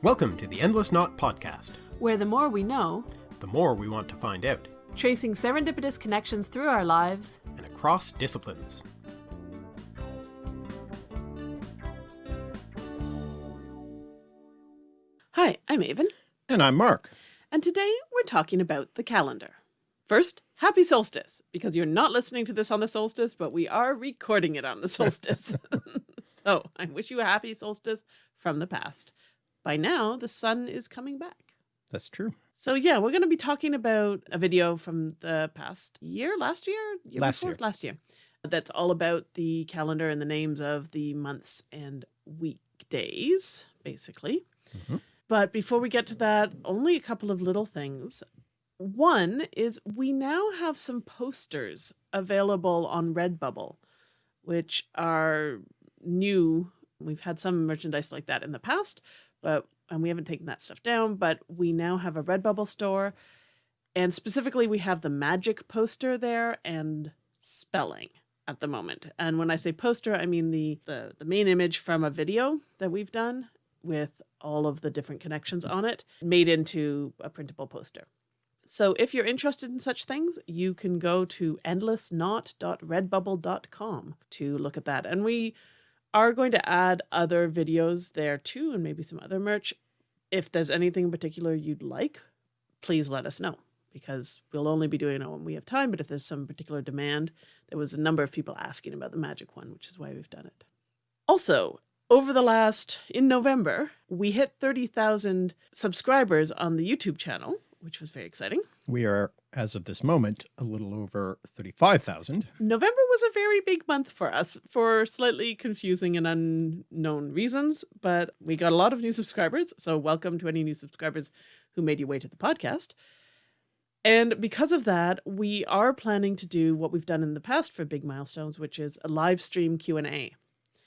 Welcome to the Endless Knot Podcast, where the more we know, the more we want to find out, tracing serendipitous connections through our lives and across disciplines. Hi, I'm Aven. And I'm Mark. And today we're talking about the calendar. First, happy solstice, because you're not listening to this on the solstice, but we are recording it on the solstice. so I wish you a happy solstice from the past. By now, the sun is coming back. That's true. So yeah, we're going to be talking about a video from the past year, last year, year last before? year, last year. That's all about the calendar and the names of the months and weekdays, basically. Mm -hmm. But before we get to that, only a couple of little things. One is we now have some posters available on Redbubble, which are new. We've had some merchandise like that in the past, but and we haven't taken that stuff down, but we now have a Redbubble store. And specifically, we have the magic poster there and spelling at the moment. And when I say poster, I mean the, the, the main image from a video that we've done with all of the different connections on it made into a printable poster. So if you're interested in such things, you can go to endlessknot.redbubble.com to look at that. And we are going to add other videos there too, and maybe some other merch. If there's anything in particular you'd like, please let us know because we'll only be doing it when we have time. But if there's some particular demand, there was a number of people asking about the magic one, which is why we've done it. Also, over the last, in November, we hit 30,000 subscribers on the YouTube channel which was very exciting. We are, as of this moment, a little over 35,000. November was a very big month for us for slightly confusing and unknown reasons, but we got a lot of new subscribers. So welcome to any new subscribers who made your way to the podcast. And because of that, we are planning to do what we've done in the past for big milestones, which is a live stream Q&A.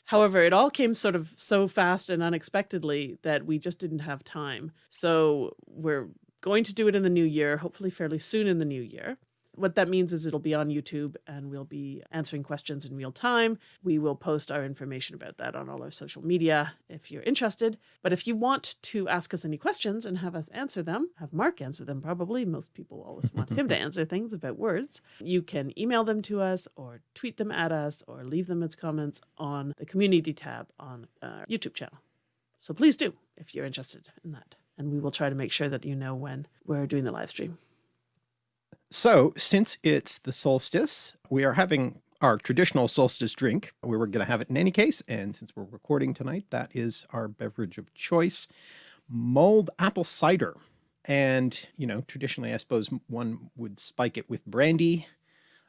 However, it all came sort of so fast and unexpectedly that we just didn't have time. So we're going to do it in the new year, hopefully fairly soon in the new year. What that means is it'll be on YouTube and we'll be answering questions in real time. We will post our information about that on all our social media if you're interested. But if you want to ask us any questions and have us answer them, have Mark answer them probably, most people always want him to answer things about words, you can email them to us or tweet them at us or leave them as comments on the community tab on our YouTube channel. So please do if you're interested in that and we will try to make sure that you know when we're doing the live stream. So since it's the solstice, we are having our traditional solstice drink. We were going to have it in any case. And since we're recording tonight, that is our beverage of choice, mulled apple cider. And, you know, traditionally, I suppose one would spike it with brandy.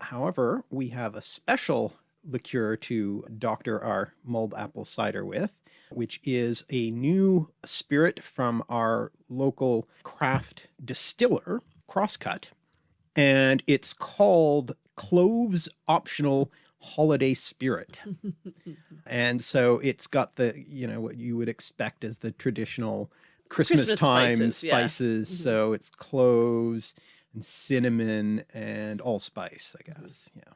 However, we have a special liqueur to doctor our mulled apple cider with which is a new spirit from our local craft distiller, Crosscut. And it's called Cloves Optional Holiday Spirit. and so it's got the, you know, what you would expect as the traditional Christmas, Christmas time spices. spices. Yeah. Mm -hmm. So it's cloves and cinnamon and allspice, I guess. Yeah.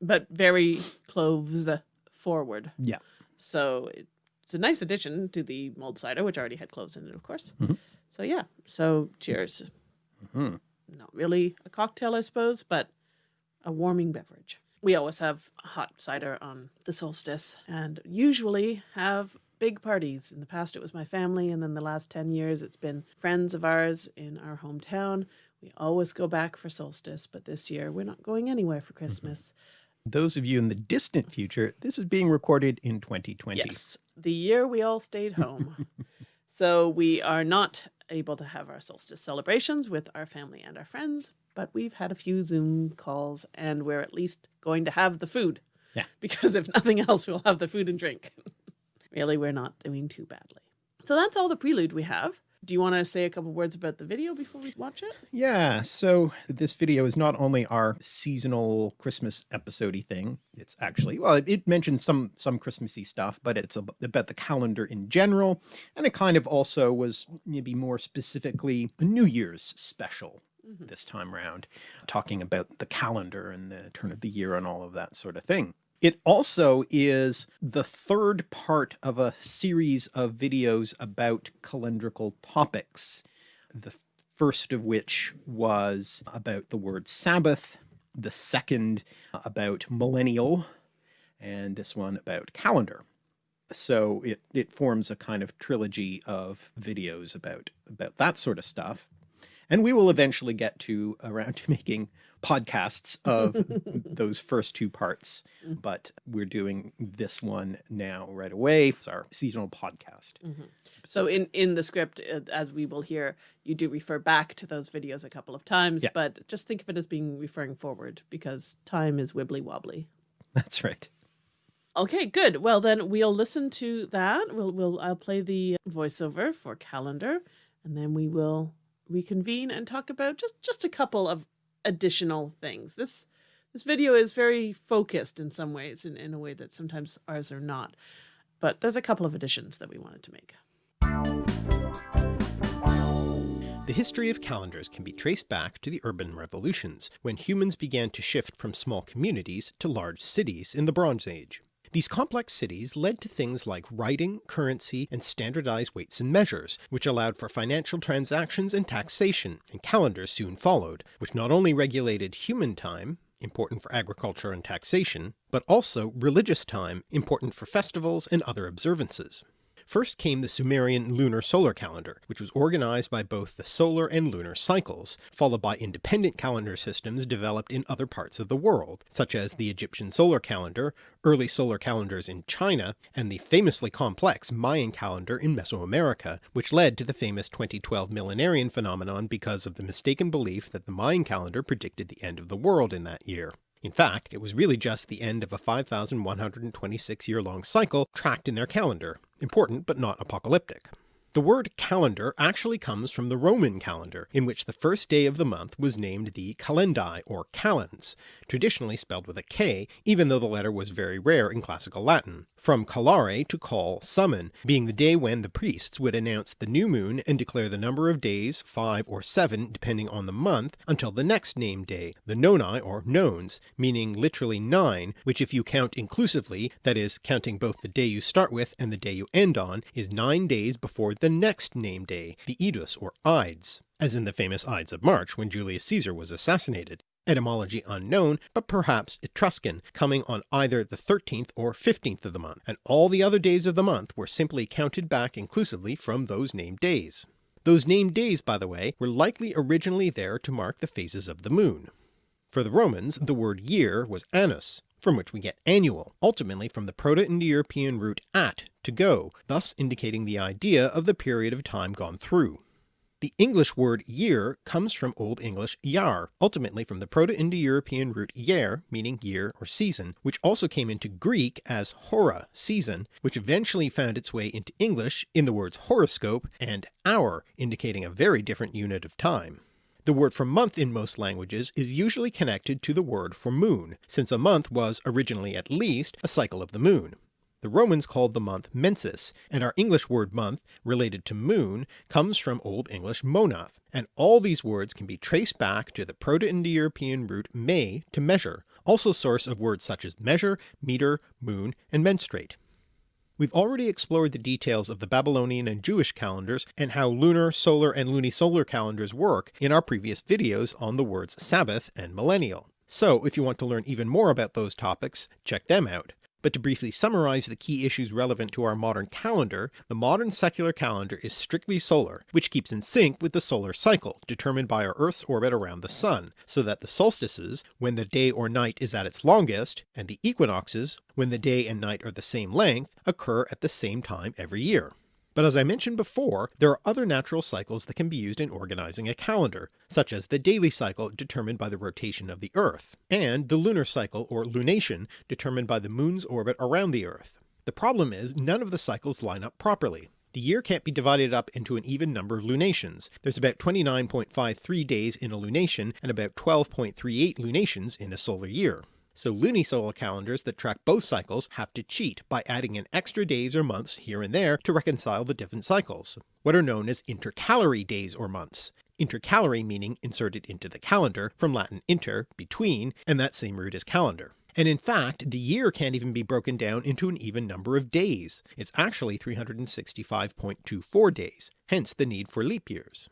But very cloves forward. Yeah. So it it's a nice addition to the mulled cider, which already had cloves in it, of course. Mm -hmm. So yeah, so cheers. Mm -hmm. Not really a cocktail, I suppose, but a warming beverage. We always have hot cider on the solstice and usually have big parties. In the past, it was my family. And then the last 10 years, it's been friends of ours in our hometown. We always go back for solstice, but this year we're not going anywhere for mm-hmm. Christmas. Mm -hmm those of you in the distant future, this is being recorded in 2020. Yes, the year we all stayed home. so we are not able to have our solstice celebrations with our family and our friends, but we've had a few Zoom calls and we're at least going to have the food. Yeah. Because if nothing else, we'll have the food and drink. really, we're not doing too badly. So that's all the prelude we have. Do you want to say a couple words about the video before we watch it? Yeah, so this video is not only our seasonal Christmas episode thing, it's actually, well, it, it mentions some, some Christmassy stuff, but it's about the calendar in general. And it kind of also was maybe more specifically a New Year's special mm -hmm. this time around, talking about the calendar and the turn of the year and all of that sort of thing. It also is the third part of a series of videos about calendrical topics. The first of which was about the word Sabbath, the second about millennial, and this one about calendar. So it, it forms a kind of trilogy of videos about, about that sort of stuff. And we will eventually get to around to making podcasts of those first two parts, Mm. but we're doing this one now right away. It's our seasonal podcast. Mhm. So in in the script, uh, as we will hear, you do refer back to those videos a couple of times, Yeah. but just think of it as being referring forward because time is wibbly wobbly. That's right. Okay, good. Well, then we'll listen to that. We'll we'll I'll play the voiceover for calendar, and then we will reconvene and talk about just just a couple of additional things. This this video is very focused in some ways, in, in a way that sometimes ours are not. But there's a couple of additions that we wanted to make. The history of calendars can be traced back to the urban revolutions, when humans began to shift from small communities to large cities in the Bronze Age. These complex cities led to things like writing, currency, and standardized weights and measures, which allowed for financial transactions and taxation, and calendars soon followed, which not only regulated human time, important for agriculture and taxation, but also religious time, important for festivals and other observances. First came the Sumerian lunisolar calendar, which was organized by both the solar and lunar cycles, followed by independent calendar systems developed in other parts of the world, such as the Egyptian solar calendar, early solar calendars in China, and the famously complex Mayan calendar in Mesoamerica, which led to the famous 2012 millenarian phenomenon because of the mistaken belief that the Mayan calendar predicted the end of the world in that year. In fact, it was really just the end of a 5,126 year long cycle tracked in their calendar, important but not apocalyptic. The word calendar actually comes from the Roman calendar, in which the first day of the month was named the calendae or calends, traditionally spelled with a K, even though the letter was very rare in classical Latin, from calare to call, summon, being the day when the priests would announce the new moon and declare the number of days, five or seven depending on the month, until the next named day, the noni or nones, meaning literally nine, which if you count inclusively, that is, counting both the day you start with and the day you end on, is nine days before the next named day, the Idus or Ides, as in the famous Ides of March when Julius Caesar was assassinated. Etymology unknown, but perhaps Etruscan, coming on either the 13th or 15th of the month, and all the other days of the month were simply counted back inclusively from those named days. Those named days, by the way, were likely originally there to mark the phases of the moon. For the Romans, the word year was annus, from which we get annual, ultimately from the Proto-Indo-European root at, to go, thus indicating the idea of the period of time gone through. The English word year comes from Old English yar, ultimately from the Proto-Indo-European root yer, meaning year or season, which also came into Greek as hora, season, which eventually found its way into English in the words horoscope and hour, indicating a very different unit of time. The word for month in most languages is usually connected to the word for moon, since a month was, originally at least, a cycle of the moon. The Romans called the month mensis, and our English word month, related to moon, comes from Old English monath, and all these words can be traced back to the Proto-Indo-European root me to measure, also source of words such as measure, meter, moon, and menstruate. We've already explored the details of the Babylonian and Jewish calendars and how lunar, solar, and lunisolar calendars work in our previous videos on the words Sabbath and millennial. So if you want to learn even more about those topics, check them out. But to briefly summarize the key issues relevant to our modern calendar, the modern secular calendar is strictly solar, which keeps in sync with the solar cycle, determined by our Earth's orbit around the Sun, so that the solstices, when the day or night is at its longest, and the equinoxes, when the day and night are the same length, occur at the same time every year. But as I mentioned before, there are other natural cycles that can be used in organizing a calendar, such as the daily cycle determined by the rotation of the Earth, and the lunar cycle or lunation determined by the moon's orbit around the Earth. The problem is none of the cycles line up properly. The year can't be divided up into an even number of lunations. There's about 29.53 days in a lunation and about 12.38 lunations in a solar year. So lunisolar calendars that track both cycles have to cheat by adding in extra days or months here and there to reconcile the different cycles, what are known as intercalary days or months. Intercalary meaning inserted into the calendar, from Latin inter, between, and that same root as calendar. And in fact, the year can't even be broken down into an even number of days. It's actually 365.24 days, hence the need for leap years.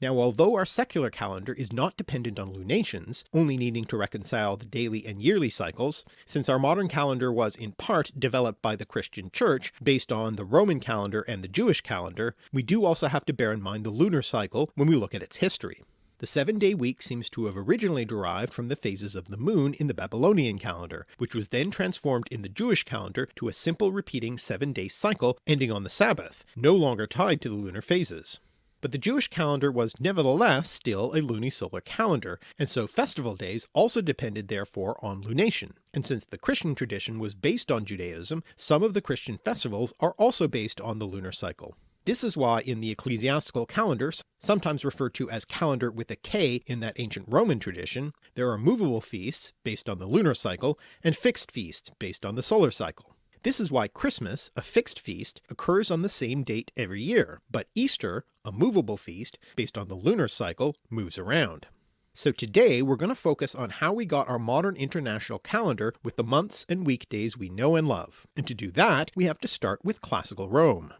Now although our secular calendar is not dependent on lunations, only needing to reconcile the daily and yearly cycles, since our modern calendar was in part developed by the Christian Church based on the Roman calendar and the Jewish calendar, we do also have to bear in mind the lunar cycle when we look at its history. The seven-day week seems to have originally derived from the phases of the moon in the Babylonian calendar, which was then transformed in the Jewish calendar to a simple repeating seven-day cycle ending on the Sabbath, no longer tied to the lunar phases. But the Jewish calendar was nevertheless still a lunisolar calendar, and so festival days also depended therefore on lunation, and since the Christian tradition was based on Judaism, some of the Christian festivals are also based on the lunar cycle. This is why in the ecclesiastical calendars, sometimes referred to as calendar with a K in that ancient Roman tradition, there are movable feasts based on the lunar cycle and fixed feasts based on the solar cycle. This is why Christmas, a fixed feast, occurs on the same date every year, but Easter, a movable feast based on the lunar cycle, moves around. So today we're going to focus on how we got our modern international calendar with the months and weekdays we know and love, and to do that we have to start with classical Rome.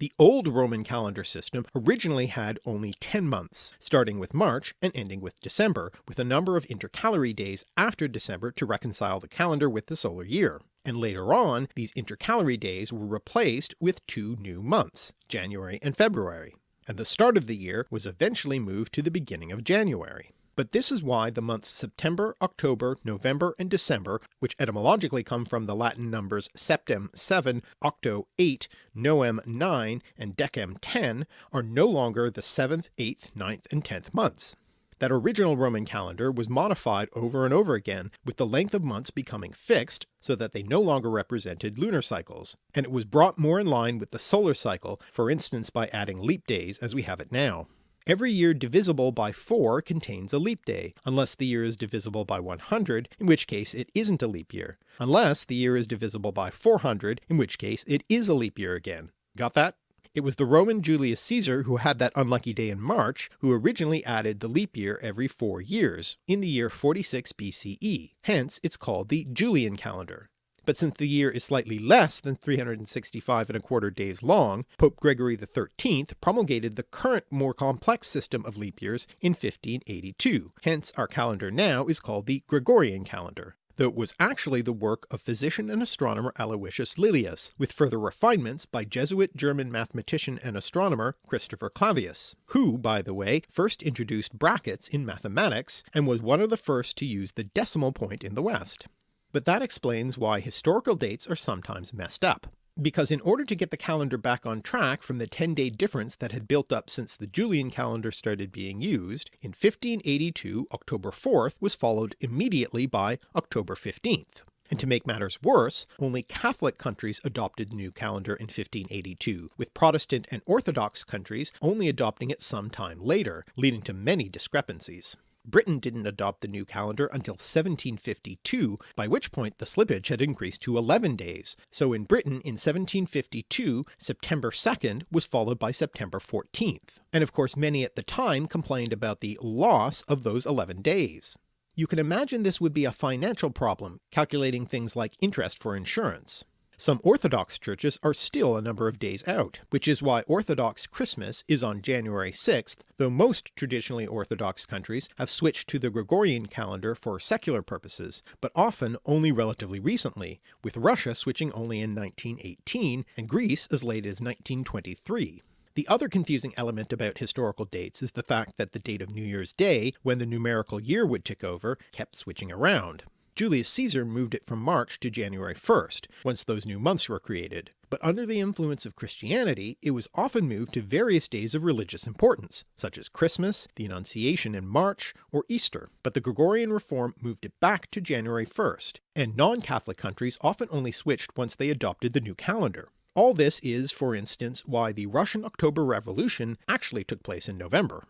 The old Roman calendar system originally had only 10 months, starting with March and ending with December, with a number of intercalary days after December to reconcile the calendar with the solar year and later on these intercalary days were replaced with two new months, January and February, and the start of the year was eventually moved to the beginning of January. But this is why the months September, October, November, and December, which etymologically come from the Latin numbers septem 7, octo 8, novem 9, and decem 10, are no longer the 7th, 8th, 9th, and 10th months. That original Roman calendar was modified over and over again, with the length of months becoming fixed so that they no longer represented lunar cycles, and it was brought more in line with the solar cycle, for instance by adding leap days as we have it now. Every year divisible by 4 contains a leap day, unless the year is divisible by 100, in which case it isn't a leap year, unless the year is divisible by 400, in which case it is a leap year again. Got that? It was the Roman Julius Caesar who had that unlucky day in March, who originally added the leap year every four years, in the year 46 BCE, hence it's called the Julian calendar. But since the year is slightly less than 365 and a quarter days long, Pope Gregory XIII promulgated the current more complex system of leap years in 1582, hence our calendar now is called the Gregorian calendar though it was actually the work of physician and astronomer Aloysius Lilius, with further refinements by Jesuit German mathematician and astronomer Christopher Clavius, who, by the way, first introduced brackets in mathematics and was one of the first to use the decimal point in the West. But that explains why historical dates are sometimes messed up because in order to get the calendar back on track from the 10-day difference that had built up since the Julian calendar started being used, in 1582 October 4th was followed immediately by October 15th. And to make matters worse, only Catholic countries adopted the new calendar in 1582, with Protestant and Orthodox countries only adopting it some time later, leading to many discrepancies. Britain didn't adopt the new calendar until 1752, by which point the slippage had increased to 11 days, so in Britain in 1752 September 2nd was followed by September 14th, and of course many at the time complained about the loss of those 11 days. You can imagine this would be a financial problem, calculating things like interest for insurance. Some Orthodox churches are still a number of days out, which is why Orthodox Christmas is on January 6th, though most traditionally Orthodox countries have switched to the Gregorian calendar for secular purposes, but often only relatively recently, with Russia switching only in 1918 and Greece as late as 1923. The other confusing element about historical dates is the fact that the date of New Year's Day, when the numerical year would tick over, kept switching around. Julius Caesar moved it from March to January 1st, once those new months were created, but under the influence of Christianity it was often moved to various days of religious importance, such as Christmas, the Annunciation in March, or Easter, but the Gregorian reform moved it back to January 1st, and non-Catholic countries often only switched once they adopted the new calendar. All this is, for instance, why the Russian October Revolution actually took place in November.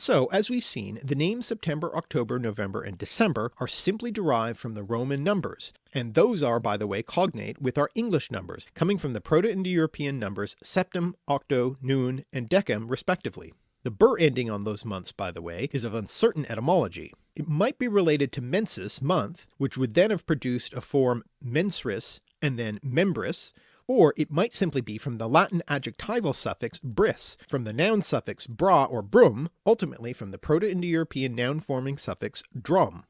So as we've seen, the names September, October, November, and December are simply derived from the Roman numbers, and those are by the way cognate with our English numbers, coming from the Proto-Indo-European numbers septem, octo, noon, and decem respectively. The bur ending on those months by the way is of uncertain etymology. it might be related to mensis month, which would then have produced a form mensris and then membris, or it might simply be from the Latin adjectival suffix bris, from the noun suffix bra or brum, ultimately from the Proto-Indo-European noun forming suffix drum.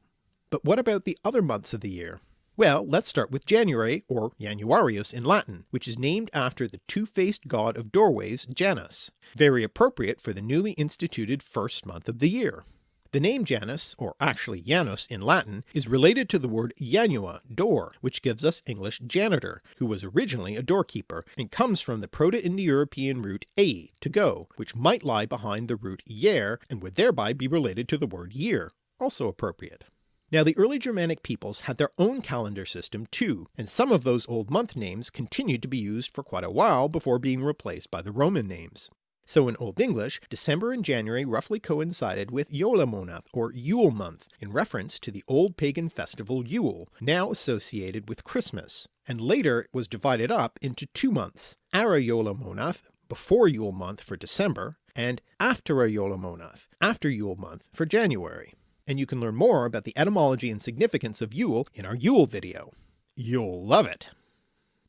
But what about the other months of the year? Well, let's start with January, or Januarius in Latin, which is named after the two-faced god of doorways Janus, very appropriate for the newly instituted first month of the year. The name Janus, or actually Janus in Latin, is related to the word janua, door, which gives us English janitor, who was originally a doorkeeper, and comes from the Proto-Indo-European root a, to go, which might lie behind the root yer and would thereby be related to the word year, also appropriate. Now the early Germanic peoples had their own calendar system too, and some of those old month names continued to be used for quite a while before being replaced by the Roman names. So in Old English, December and January roughly coincided with Jólamonath or Yule month, in reference to the old pagan festival Yule, now associated with Christmas, and later it was divided up into two months, Ara Jólamonath, before Yule month for December, and Aftera Jólamonath, after Yule month for January. And you can learn more about the etymology and significance of Yule in our Yule video. You'll love it!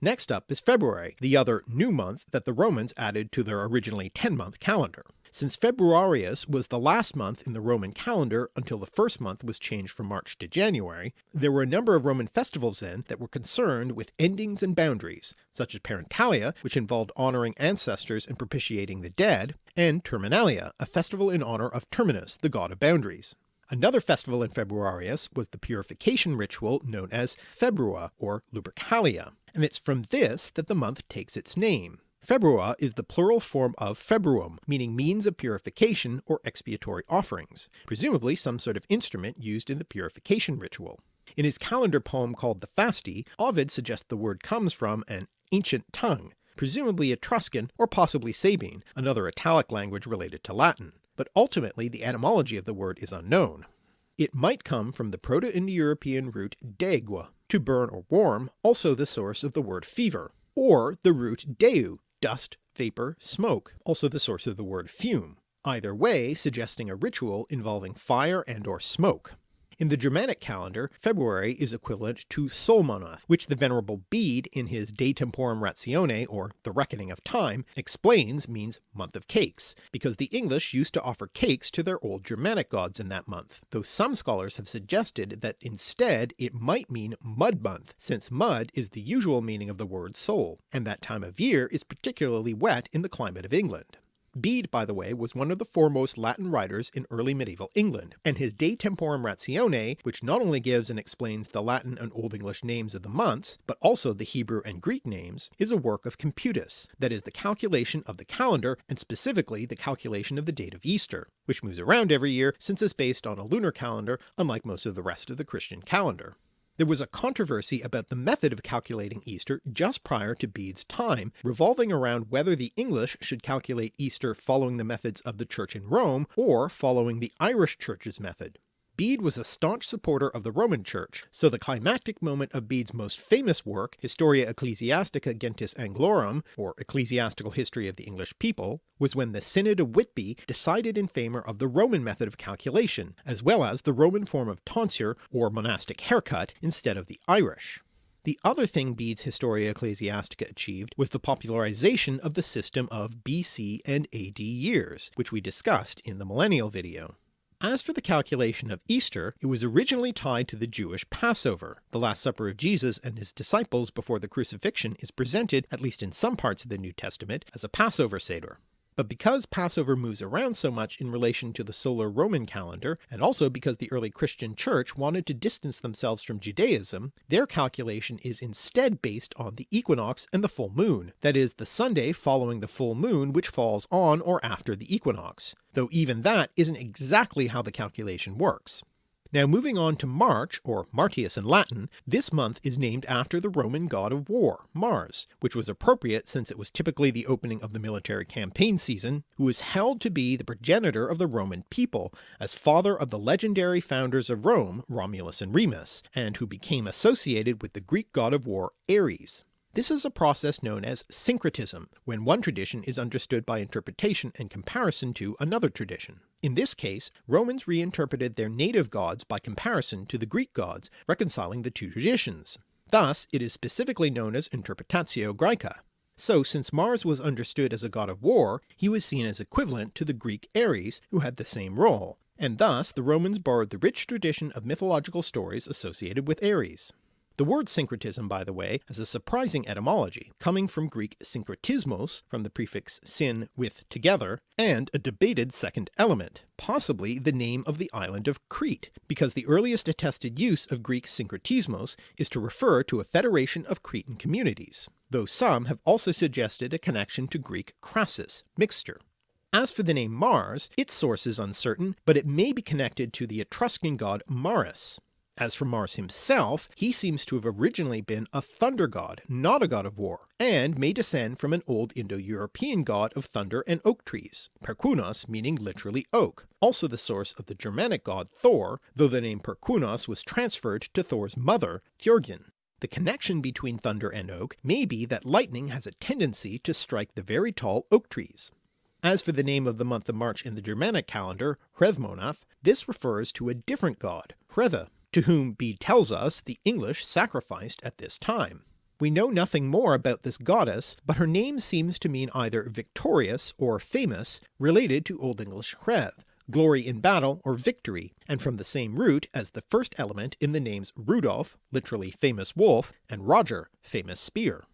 Next up is February, the other new month that the Romans added to their originally 10-month calendar. Since Februarius was the last month in the Roman calendar until the first month was changed from March to January, there were a number of Roman festivals then that were concerned with endings and boundaries, such as Parentalia, which involved honouring ancestors and propitiating the dead, and Terminalia, a festival in honour of Terminus, the god of boundaries. Another festival in Februarius was the purification ritual known as Februa or Lupercalia, and it's from this that the month takes its name. Februa is the plural form of februum, meaning means of purification or expiatory offerings, presumably some sort of instrument used in the purification ritual. In his calendar poem called the Fasti, Ovid suggests the word comes from an ancient tongue, presumably Etruscan or possibly Sabine, another Italic language related to Latin, but ultimately the etymology of the word is unknown. It might come from the Proto-Indo-European root degue, to burn or warm, also the source of the word fever, or the root deu, dust, vapour, smoke, also the source of the word fume, either way suggesting a ritual involving fire and or smoke. In the Germanic calendar, February is equivalent to Solmonath, which the Venerable Bede in his De Temporum Ratione, or The Reckoning of Time, explains means month of cakes, because the English used to offer cakes to their old Germanic gods in that month, though some scholars have suggested that instead it might mean mud month, since mud is the usual meaning of the word Sol, and that time of year is particularly wet in the climate of England. Bede, by the way, was one of the foremost Latin writers in early medieval England, and his De Temporum Ratione, which not only gives and explains the Latin and Old English names of the months, but also the Hebrew and Greek names, is a work of computus, that is the calculation of the calendar and specifically the calculation of the date of Easter, which moves around every year since it's based on a lunar calendar unlike most of the rest of the Christian calendar. There was a controversy about the method of calculating Easter just prior to Bede's time, revolving around whether the English should calculate Easter following the methods of the Church in Rome, or following the Irish Church's method. Bede was a staunch supporter of the Roman Church, so the climactic moment of Bede's most famous work, Historia Ecclesiastica Gentis Anglorum, or Ecclesiastical History of the English People, was when the Synod of Whitby decided in favour of the Roman method of calculation, as well as the Roman form of tonsure or monastic haircut instead of the Irish. The other thing Bede's Historia Ecclesiastica achieved was the popularization of the system of BC and AD years, which we discussed in the Millennial video. As for the calculation of Easter, it was originally tied to the Jewish Passover. The Last Supper of Jesus and his disciples before the crucifixion is presented, at least in some parts of the New Testament, as a Passover Seder. But because Passover moves around so much in relation to the solar Roman calendar, and also because the early Christian church wanted to distance themselves from Judaism, their calculation is instead based on the equinox and the full moon, that is the Sunday following the full moon which falls on or after the equinox, though even that isn't exactly how the calculation works. Now moving on to March, or Martius in Latin, this month is named after the Roman god of war, Mars, which was appropriate since it was typically the opening of the military campaign season, who is held to be the progenitor of the Roman people, as father of the legendary founders of Rome, Romulus and Remus, and who became associated with the Greek god of war Ares. This is a process known as syncretism, when one tradition is understood by interpretation and comparison to another tradition. In this case, Romans reinterpreted their native gods by comparison to the Greek gods, reconciling the two traditions. Thus it is specifically known as Interpretatio Graeca. So since Mars was understood as a god of war, he was seen as equivalent to the Greek Ares who had the same role, and thus the Romans borrowed the rich tradition of mythological stories associated with Ares. The word syncretism, by the way, has a surprising etymology, coming from Greek synkretismos from the prefix syn with together, and a debated second element, possibly the name of the island of Crete, because the earliest attested use of Greek synkretismos is to refer to a federation of Cretan communities, though some have also suggested a connection to Greek krasis, mixture. As for the name Mars, its source is uncertain, but it may be connected to the Etruscan god Maris, as for Mars himself, he seems to have originally been a thunder god, not a god of war, and may descend from an old Indo-European god of thunder and oak trees, Perkunos meaning literally oak, also the source of the Germanic god Thor, though the name Perkunos was transferred to Thor's mother, Fjörgyn. The connection between thunder and oak may be that lightning has a tendency to strike the very tall oak trees. As for the name of the month of March in the Germanic calendar, Hreðmonath, this refers to a different god, Hrethe, to whom Bede tells us the English sacrificed at this time. We know nothing more about this goddess, but her name seems to mean either victorious or famous, related to Old English hreð, glory in battle or victory, and from the same root as the first element in the names Rudolf, literally famous wolf, and Roger, famous spear.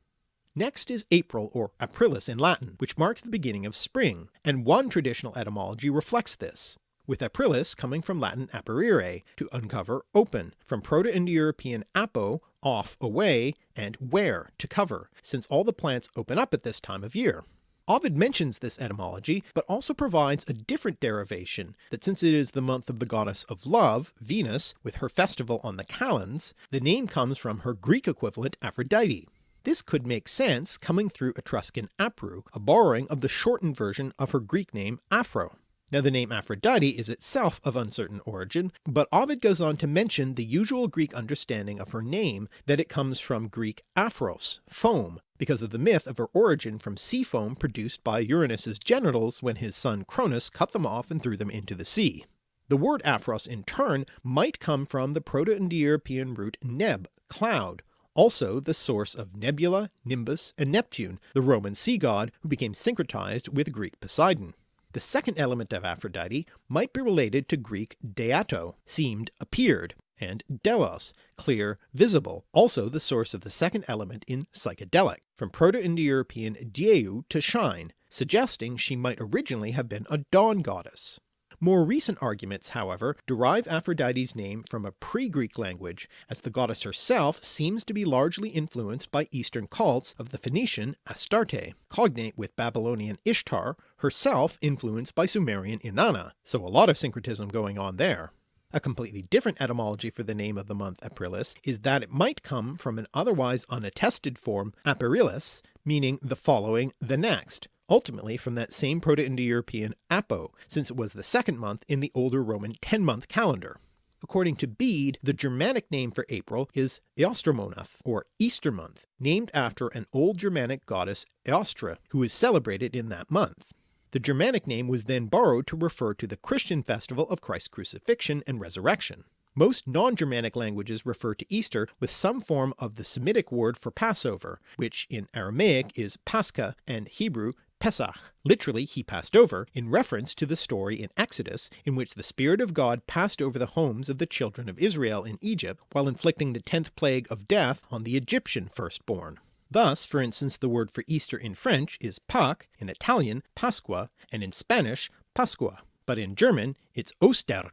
Next is April or Aprilis in Latin, which marks the beginning of spring, and one traditional etymology reflects this with aprilis coming from Latin aprire, to uncover, open, from Proto-Indo-European apo, off, away, and where, to cover, since all the plants open up at this time of year. Ovid mentions this etymology, but also provides a different derivation, that since it is the month of the goddess of love, Venus, with her festival on the calends, the name comes from her Greek equivalent Aphrodite. This could make sense coming through Etruscan apru, a borrowing of the shortened version of her Greek name Aphro. Now the name Aphrodite is itself of uncertain origin, but Ovid goes on to mention the usual Greek understanding of her name that it comes from Greek aphros, foam, because of the myth of her origin from sea foam produced by Uranus's genitals when his son Cronus cut them off and threw them into the sea. The word aphros in turn might come from the Proto-Indo-European root neb, cloud, also the source of Nebula, Nimbus, and Neptune, the Roman sea god who became syncretized with Greek Poseidon. The second element of Aphrodite might be related to Greek deato, seemed, appeared, and delos, clear, visible, also the source of the second element in psychedelic, from Proto-Indo-European dieu to shine, suggesting she might originally have been a dawn goddess. More recent arguments, however, derive Aphrodite's name from a pre-Greek language, as the goddess herself seems to be largely influenced by Eastern cults of the Phoenician Astarte, cognate with Babylonian Ishtar, herself influenced by Sumerian Inanna, so a lot of syncretism going on there. A completely different etymology for the name of the month Aprilis is that it might come from an otherwise unattested form Aperilis, meaning the following, the next, ultimately from that same Proto-Indo-European Apo, since it was the second month in the older Roman 10-month calendar. According to Bede, the Germanic name for April is Eostromonath, or Easter month, named after an old Germanic goddess Eostre, who is celebrated in that month. The Germanic name was then borrowed to refer to the Christian festival of Christ's crucifixion and resurrection. Most non-Germanic languages refer to Easter with some form of the Semitic word for Passover, which in Aramaic is Pascha and Hebrew Pesach, literally he passed over, in reference to the story in Exodus in which the Spirit of God passed over the homes of the children of Israel in Egypt while inflicting the tenth plague of death on the Egyptian firstborn. Thus, for instance, the word for Easter in French is Pâques, in Italian Pasqua, and in Spanish Pascua, but in German it's Ostern.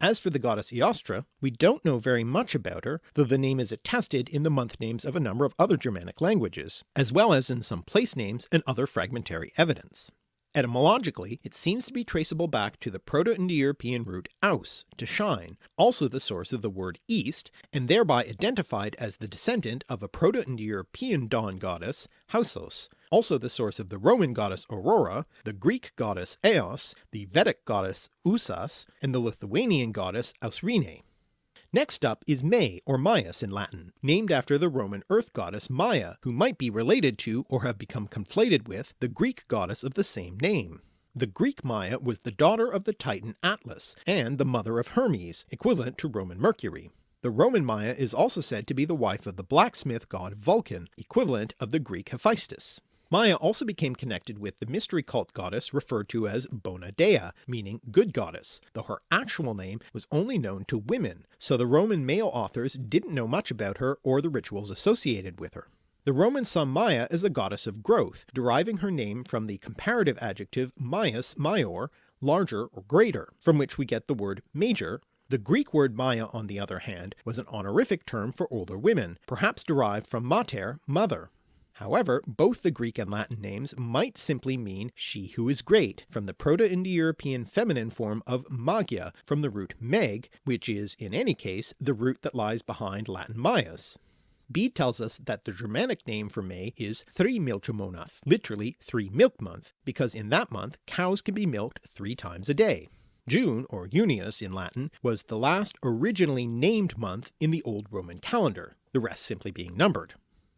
As for the goddess Eostre, we don't know very much about her, though the name is attested in the month names of a number of other Germanic languages, as well as in some place names and other fragmentary evidence. Etymologically, it seems to be traceable back to the Proto-Indo-European root aus, to shine, also the source of the word east, and thereby identified as the descendant of a Proto-Indo-European dawn goddess, Hausos, also the source of the Roman goddess Aurora, the Greek goddess Eos, the Vedic goddess Usas, and the Lithuanian goddess Ausrine. Next up is May or Maius in Latin, named after the Roman earth goddess Maia, who might be related to or have become conflated with the Greek goddess of the same name. The Greek Maia was the daughter of the Titan Atlas and the mother of Hermes, equivalent to Roman Mercury. The Roman Maia is also said to be the wife of the blacksmith god Vulcan, equivalent of the Greek Hephaestus. Maia also became connected with the mystery cult goddess referred to as Bona Dea, meaning good goddess, though her actual name was only known to women, so the Roman male authors didn't know much about her or the rituals associated with her. The Romans saw Maia as a goddess of growth, deriving her name from the comparative adjective maius major, larger or greater, from which we get the word major. The Greek word Maia on the other hand was an honorific term for older women, perhaps derived from mater, mother, However, both the Greek and Latin names might simply mean she who is great, from the Proto-Indo-European feminine form of magia from the root meg, which is in any case the root that lies behind Latin maius. Bede tells us that the Germanic name for May is Thrimilchemonath, literally three milk month, because in that month cows can be milked three times a day. June, or Junius in Latin, was the last originally named month in the old Roman calendar, the rest simply being numbered.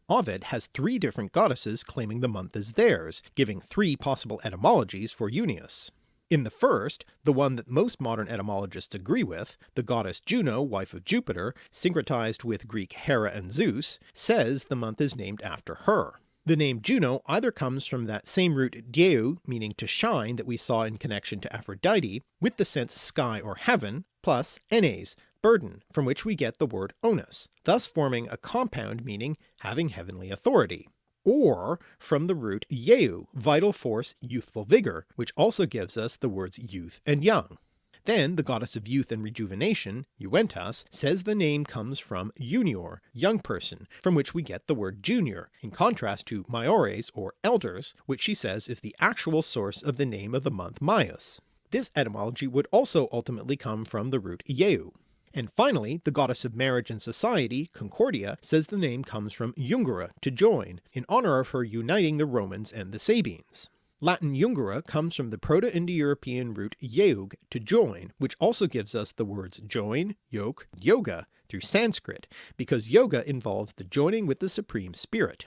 Ovid has three different goddesses claiming the month as theirs, giving three possible etymologies for Junius. In the first, the one that most modern etymologists agree with, the goddess Juno, wife of Jupiter, syncretized with Greek Hera and Zeus, says the month is named after her. The name Juno either comes from that same root dieu meaning to shine that we saw in connection to Aphrodite, with the sense sky or heaven, plus enes, burden, from which we get the word onus, thus forming a compound meaning having heavenly authority, or from the root yeu, vital force, youthful vigour, which also gives us the words youth and young. Then the goddess of youth and rejuvenation, Juventas, says the name comes from junior, young person, from which we get the word junior, in contrast to maiores or elders, which she says is the actual source of the name of the month Maius. This etymology would also ultimately come from the root ieu. And finally, the goddess of marriage and society, Concordia, says the name comes from jungere, to join, in honour of her uniting the Romans and the Sabines. Latin jungere comes from the Proto-Indo-European root yeug, to join, which also gives us the words join, yoke, yoga through Sanskrit, because yoga involves the joining with the Supreme Spirit.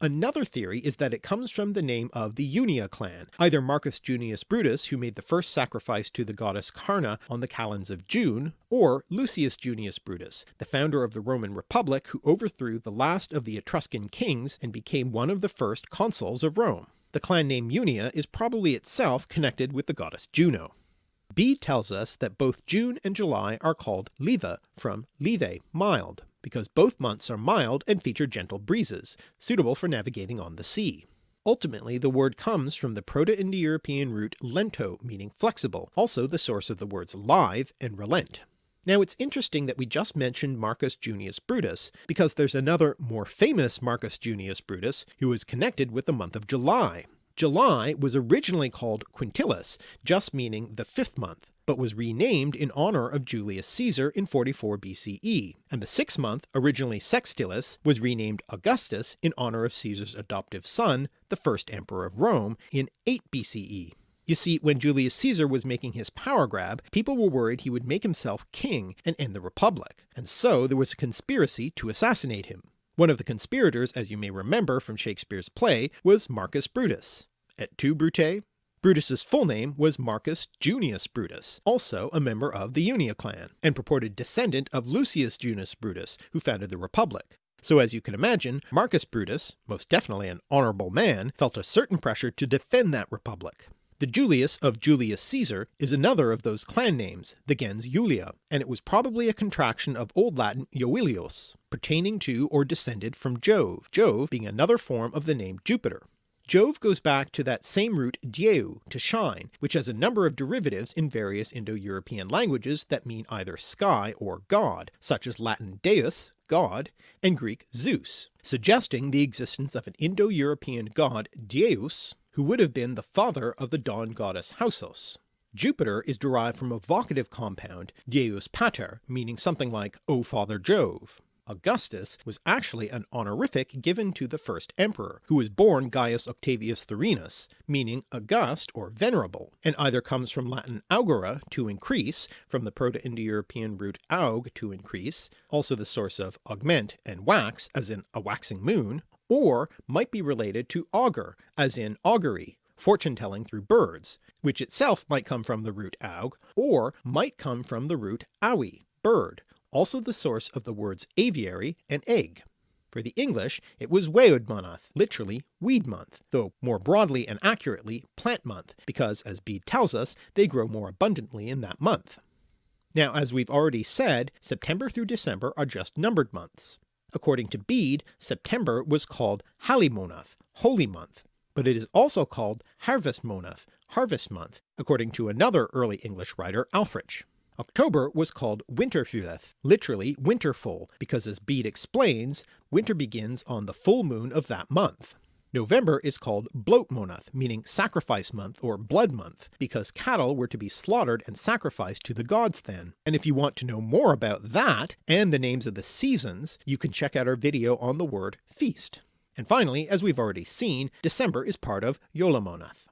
Another theory is that it comes from the name of the Junia clan, either Marcus Junius Brutus who made the first sacrifice to the goddess Carna on the calends of June, or Lucius Junius Brutus, the founder of the Roman Republic who overthrew the last of the Etruscan kings and became one of the first consuls of Rome. The clan name Junia is probably itself connected with the goddess Juno. Bede tells us that both June and July are called Litha from Lithe, mild because both months are mild and feature gentle breezes, suitable for navigating on the sea. Ultimately the word comes from the Proto-Indo-European root lento meaning flexible, also the source of the words lithe and relent. Now it's interesting that we just mentioned Marcus Junius Brutus, because there's another more famous Marcus Junius Brutus who is connected with the month of July. July was originally called Quintilis, just meaning the fifth month, but was renamed in honour of Julius Caesar in 44 BCE, and the sixth month, originally Sextilis, was renamed Augustus in honour of Caesar's adoptive son, the first emperor of Rome, in 8 BCE. You see, when Julius Caesar was making his power grab, people were worried he would make himself king and end the Republic, and so there was a conspiracy to assassinate him. One of the conspirators, as you may remember from Shakespeare's play, was Marcus Brutus. Et tu, Brute? Brutus's full name was Marcus Junius Brutus, also a member of the Junia clan, and purported descendant of Lucius Junius Brutus, who founded the Republic. So as you can imagine, Marcus Brutus, most definitely an honourable man, felt a certain pressure to defend that republic. The Julius of Julius Caesar is another of those clan names, the gens Julia, and it was probably a contraction of Old Latin Joilios, pertaining to or descended from Jove, Jove being another form of the name Jupiter. Jove goes back to that same root dieu, to shine, which has a number of derivatives in various Indo-European languages that mean either sky or god, such as Latin deus, god, and Greek Zeus, suggesting the existence of an Indo-European god Deus, who would have been the father of the dawn goddess Hausos. Jupiter is derived from a vocative compound, Deus Pater, meaning something like O Father Jove. Augustus was actually an honorific given to the first emperor, who was born Gaius Octavius Thurinus, meaning august or venerable, and either comes from Latin augere to increase, from the Proto-Indo-European root aug to increase, also the source of augment and wax as in a waxing moon, or might be related to augur as in augury, fortune telling through birds, which itself might come from the root aug, or might come from the root aui, bird, also the source of the words aviary and egg. For the English it was Weodmonath, literally weed month, though more broadly and accurately plant month, because as Bede tells us they grow more abundantly in that month. Now as we've already said, September through December are just numbered months. According to Bede, September was called Halimonath, holy month, but it is also called Harvestmonath, harvest month, according to another early English writer Ælfric. October was called Winterfyðeth, literally winterful, because as Bede explains, winter begins on the full moon of that month. November is called Blotmonath, meaning sacrifice month or blood month, because cattle were to be slaughtered and sacrificed to the gods then. And if you want to know more about that, and the names of the seasons, you can check out our video on the word feast. And finally, as we've already seen, December is part of Yolamonath.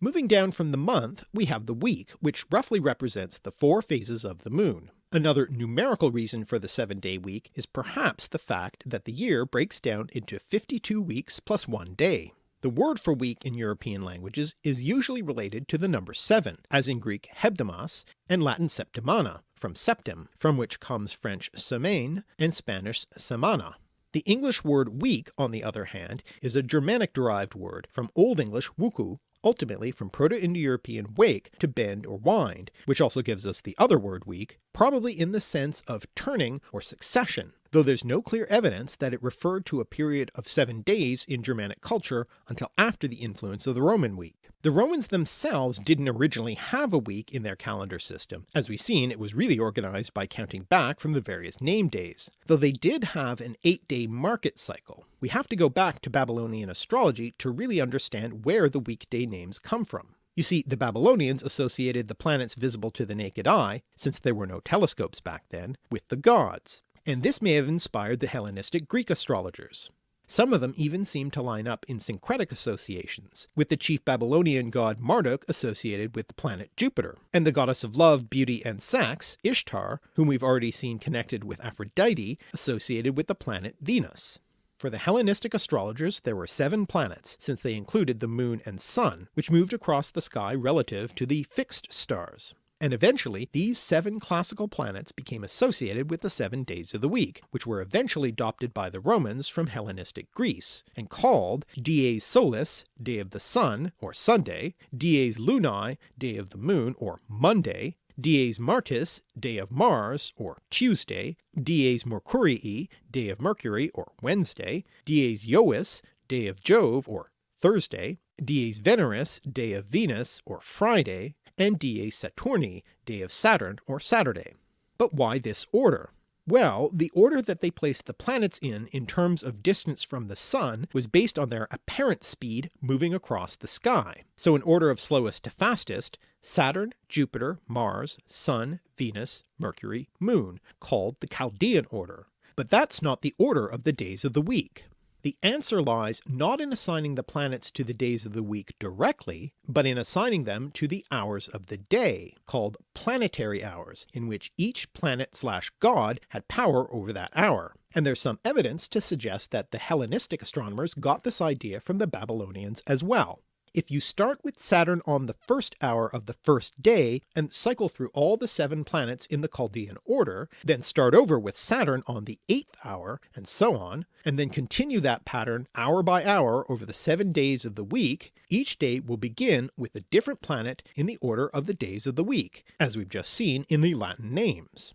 Moving down from the month, we have the week, which roughly represents the four phases of the moon. Another numerical reason for the 7-day week is perhaps the fact that the year breaks down into 52 weeks plus one day. The word for week in European languages is usually related to the number 7, as in Greek hebdomos and Latin septimana, from septem, from which comes French semaine and Spanish semana. The English word week, on the other hand, is a Germanic derived word from Old English wuku, ultimately from Proto-Indo-European wake to bend or wind, which also gives us the other word week, probably in the sense of turning or succession, though there's no clear evidence that it referred to a period of seven days in Germanic culture until after the influence of the Roman week. The Romans themselves didn't originally have a week in their calendar system, as we've seen it was really organised by counting back from the various name days, though they did have an 8-day market cycle. We have to go back to Babylonian astrology to really understand where the weekday names come from. You see, the Babylonians associated the planets visible to the naked eye, since there were no telescopes back then, with the gods, and this may have inspired the Hellenistic Greek astrologers. Some of them even seem to line up in syncretic associations, with the chief Babylonian god Marduk associated with the planet Jupiter, and the goddess of love, beauty, and sex, Ishtar, whom we've already seen connected with Aphrodite, associated with the planet Venus. For the Hellenistic astrologers there were seven planets, since they included the moon and sun, which moved across the sky relative to the fixed stars and eventually these seven classical planets became associated with the seven days of the week, which were eventually adopted by the Romans from Hellenistic Greece, and called dies solis, day of the sun, or Sunday, dies lunae, day of the moon, or Monday, dies martis, day of Mars, or Tuesday, dies mercurii, day of Mercury, or Wednesday, dies Jovis, day of Jove, or Thursday, dies Veneris, day of Venus, or Friday, and Dies Saturni, day of Saturn or Saturday. But why this order? Well, the order that they placed the planets in in terms of distance from the Sun was based on their apparent speed moving across the sky. So in order of slowest to fastest, Saturn, Jupiter, Mars, Sun, Venus, Mercury, Moon, called the Chaldean order. But that's not the order of the days of the week. The answer lies not in assigning the planets to the days of the week directly, but in assigning them to the hours of the day, called planetary hours, in which each planet slash god had power over that hour. And there's some evidence to suggest that the Hellenistic astronomers got this idea from the Babylonians as well. If you start with Saturn on the first hour of the first day and cycle through all the seven planets in the Chaldean order, then start over with Saturn on the eighth hour, and so on, and then continue that pattern hour by hour over the seven days of the week, each day will begin with a different planet in the order of the days of the week, as we've just seen in the Latin names.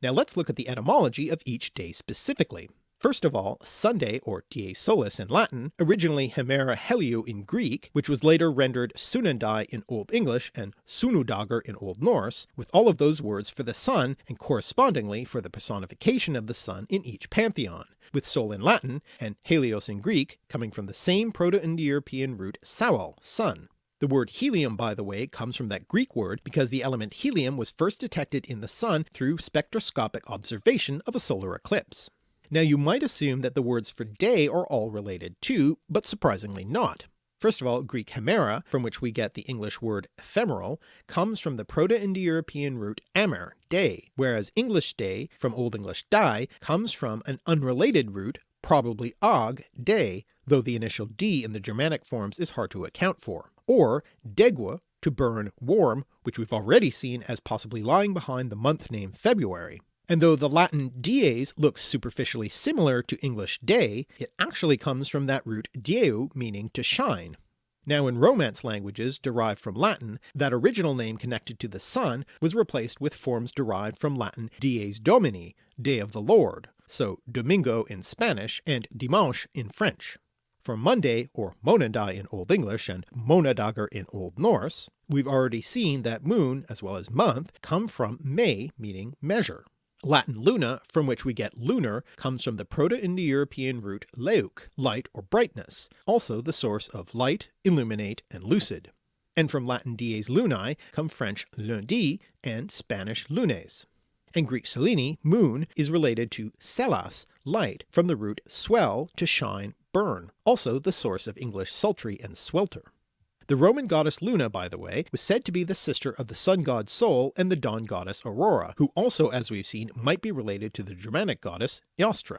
Now let's look at the etymology of each day specifically. First of all, Sunday or dies solis in Latin, originally Hemera Heliou in Greek, which was later rendered Sunandai in Old English and Sunudagur in Old Norse, with all of those words for the sun and correspondingly for the personification of the sun in each pantheon, with sol in Latin and helios in Greek coming from the same Proto-Indo-European root saol, sun. The word helium by the way comes from that Greek word because the element helium was first detected in the sun through spectroscopic observation of a solar eclipse. Now you might assume that the words for day are all related too, but surprisingly not. First of all, Greek hemera, from which we get the English word ephemeral, comes from the Proto-Indo-European root amer, day, whereas English day, from Old English die, comes from an unrelated root, probably og, day, though the initial d in the Germanic forms is hard to account for, or degua, to burn, warm, which we've already seen as possibly lying behind the month name February. And though the Latin dies looks superficially similar to English day, it actually comes from that root dieu meaning to shine. Now in Romance languages derived from Latin, that original name connected to the sun was replaced with forms derived from Latin dies domini, day of the Lord, so domingo in Spanish and dimanche in French. For Monday, or Monadai in Old English and Monadagar in Old Norse, we've already seen that moon as well as month come from me meaning measure. Latin luna, from which we get lunar, comes from the Proto-Indo-European root leuk, light or brightness, also the source of light, illuminate, and lucid. And from Latin dies lunae come French lundi and Spanish lunes. And Greek selene, moon, is related to selas, light, from the root swell, to shine, burn, also the source of English sultry and swelter. The Roman goddess Luna, by the way, was said to be the sister of the sun god Sol and the dawn goddess Aurora, who also as we've seen might be related to the Germanic goddess Eostre.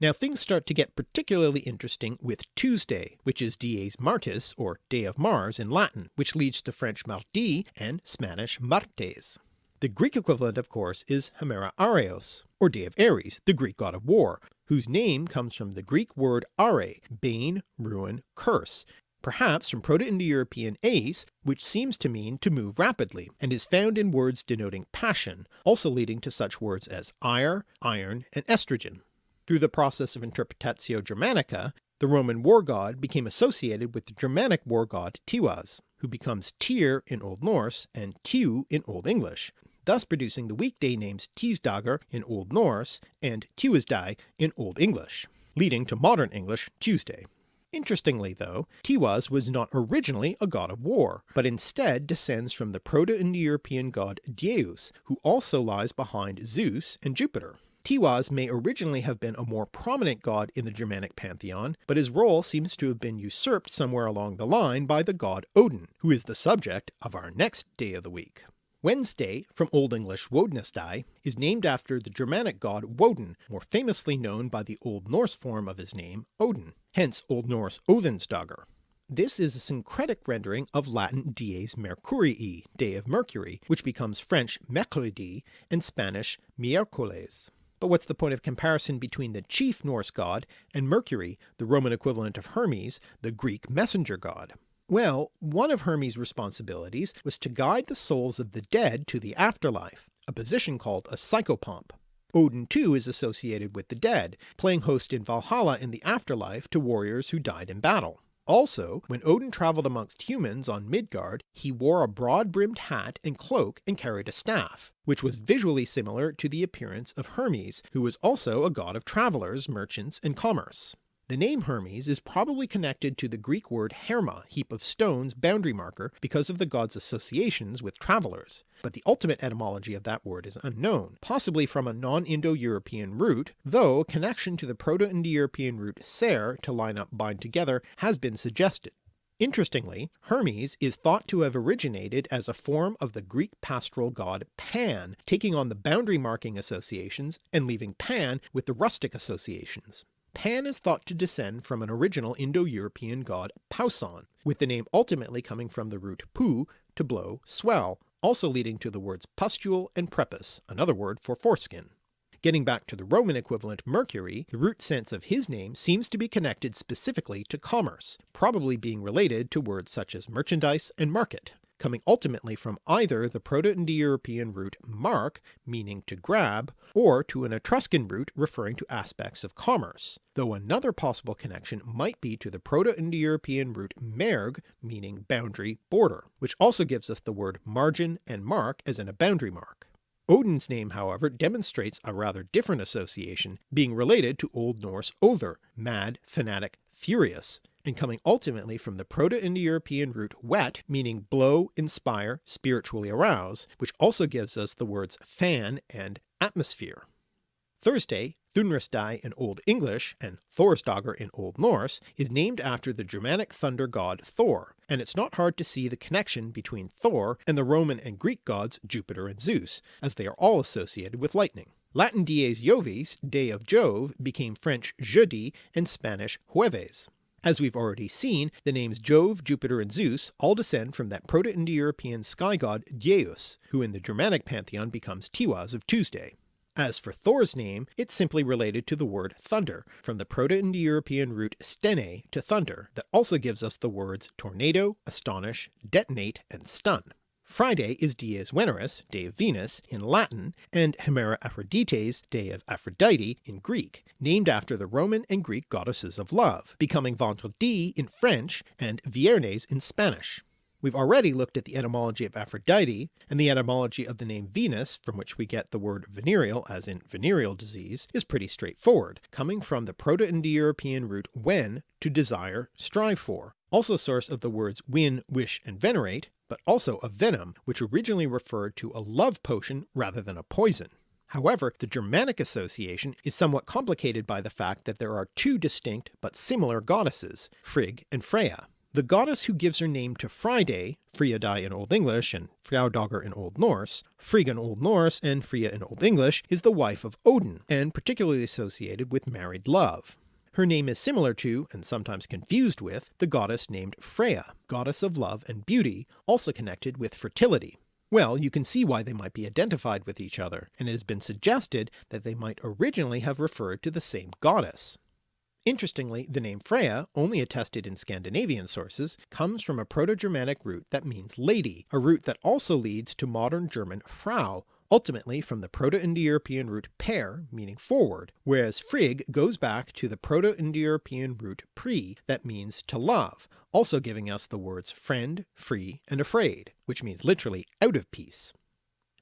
Now things start to get particularly interesting with Tuesday, which is Dies Martis or Day of Mars in Latin, which leads to French mardi and Spanish martes. The Greek equivalent of course is Hemera Areos, or Day of Ares, the Greek god of war, whose name comes from the Greek word are, bane, ruin, curse, perhaps from Proto-Indo-European ace, which seems to mean to move rapidly, and is found in words denoting passion, also leading to such words as ire, iron, and estrogen. Through the process of Interpretatio Germanica, the Roman war god became associated with the Germanic war god Tiwaz, who becomes Tyr in Old Norse and Tiw in Old English, thus producing the weekday names Tisdagar in Old Norse and Tuesday in Old English, leading to modern English Tuesday. Interestingly though, Tiwaz was not originally a god of war, but instead descends from the Proto-Indo-European god Deus, who also lies behind Zeus and Jupiter. Tiwaz may originally have been a more prominent god in the Germanic pantheon, but his role seems to have been usurped somewhere along the line by the god Odin, who is the subject of our next day of the week. Wednesday, from Old English Wodnesday, is named after the Germanic god Woden, more famously known by the Old Norse form of his name, Odin, hence Old Norse Odhinsdagar. This is a syncretic rendering of Latin Dies Mercurii, Day of Mercury, which becomes French Mercredi and Spanish Miércoles. But what's the point of comparison between the chief Norse god and Mercury, the Roman equivalent of Hermes, the Greek messenger god? Well, one of Hermes' responsibilities was to guide the souls of the dead to the afterlife, a position called a psychopomp. Odin too is associated with the dead, playing host in Valhalla in the afterlife to warriors who died in battle. Also, when Odin travelled amongst humans on Midgard, he wore a broad-brimmed hat and cloak and carried a staff, which was visually similar to the appearance of Hermes, who was also a god of travellers, merchants, and commerce. The name Hermes is probably connected to the Greek word herma, heap of stones, boundary marker, because of the god's associations with travellers, but the ultimate etymology of that word is unknown, possibly from a non-Indo-European root, though a connection to the Proto-Indo-European root ser to line up bind together has been suggested. Interestingly, Hermes is thought to have originated as a form of the Greek pastoral god Pan, taking on the boundary marking associations and leaving Pan with the rustic associations. Pan is thought to descend from an original Indo-European god Pauson, with the name ultimately coming from the root pu, to blow, swell, also leading to the words pustule and prepuce, another word for foreskin. Getting back to the Roman equivalent Mercury, the root sense of his name seems to be connected specifically to commerce, probably being related to words such as merchandise and market coming ultimately from either the Proto-Indo-European root mark, meaning to grab, or to an Etruscan root referring to aspects of commerce, though another possible connection might be to the Proto-Indo-European root merg, meaning boundary, border, which also gives us the word margin and mark as in a boundary mark. Odin's name however demonstrates a rather different association, being related to Old Norse Other, mad, fanatic, furious, and coming ultimately from the Proto-Indo-European root wet meaning blow, inspire, spiritually arouse, which also gives us the words fan and atmosphere. Thursday, Thunrisday in Old English and Thorsdagur in Old Norse, is named after the Germanic thunder god Thor, and it's not hard to see the connection between Thor and the Roman and Greek gods Jupiter and Zeus, as they are all associated with lightning. Latin dies Jovis, day of Jove, became French jeudi and Spanish jueves. As we've already seen, the names Jove, Jupiter and Zeus all descend from that Proto-Indo-European sky god Dyaus, who in the Germanic pantheon becomes Tiwaz of Tuesday. As for Thor's name, it's simply related to the word thunder, from the Proto-Indo-European root stene to thunder, that also gives us the words tornado, astonish, detonate, and stun. Friday is Dies Veneris, day of Venus, in Latin, and Hemera Aphrodites, day of Aphrodite, in Greek, named after the Roman and Greek goddesses of love, becoming Vendredi in French and Viernes in Spanish. We've already looked at the etymology of Aphrodite, and the etymology of the name Venus, from which we get the word venereal as in venereal disease, is pretty straightforward, coming from the Proto-Indo-European root ven, to desire, strive for, also source of the words win, wish, and venerate, but also of venom, which originally referred to a love potion rather than a poison. However, the Germanic association is somewhat complicated by the fact that there are two distinct but similar goddesses, Frigg and Freya. The goddess who gives her name to Friday, Friadai in Old English and Frjaudagur in Old Norse, Frigg in Old Norse and Freya in Old English, is the wife of Odin, and particularly associated with married love. Her name is similar to, and sometimes confused with, the goddess named Freya, goddess of love and beauty, also connected with fertility. Well, you can see why they might be identified with each other, and it has been suggested that they might originally have referred to the same goddess. Interestingly, the name Freya, only attested in Scandinavian sources, comes from a Proto-Germanic root that means lady, a root that also leads to modern German Frau, ultimately from the Proto-Indo-European root per, meaning forward, whereas Frigg goes back to the Proto-Indo-European root pri, that means to love, also giving us the words friend, free, and afraid, which means literally out of peace.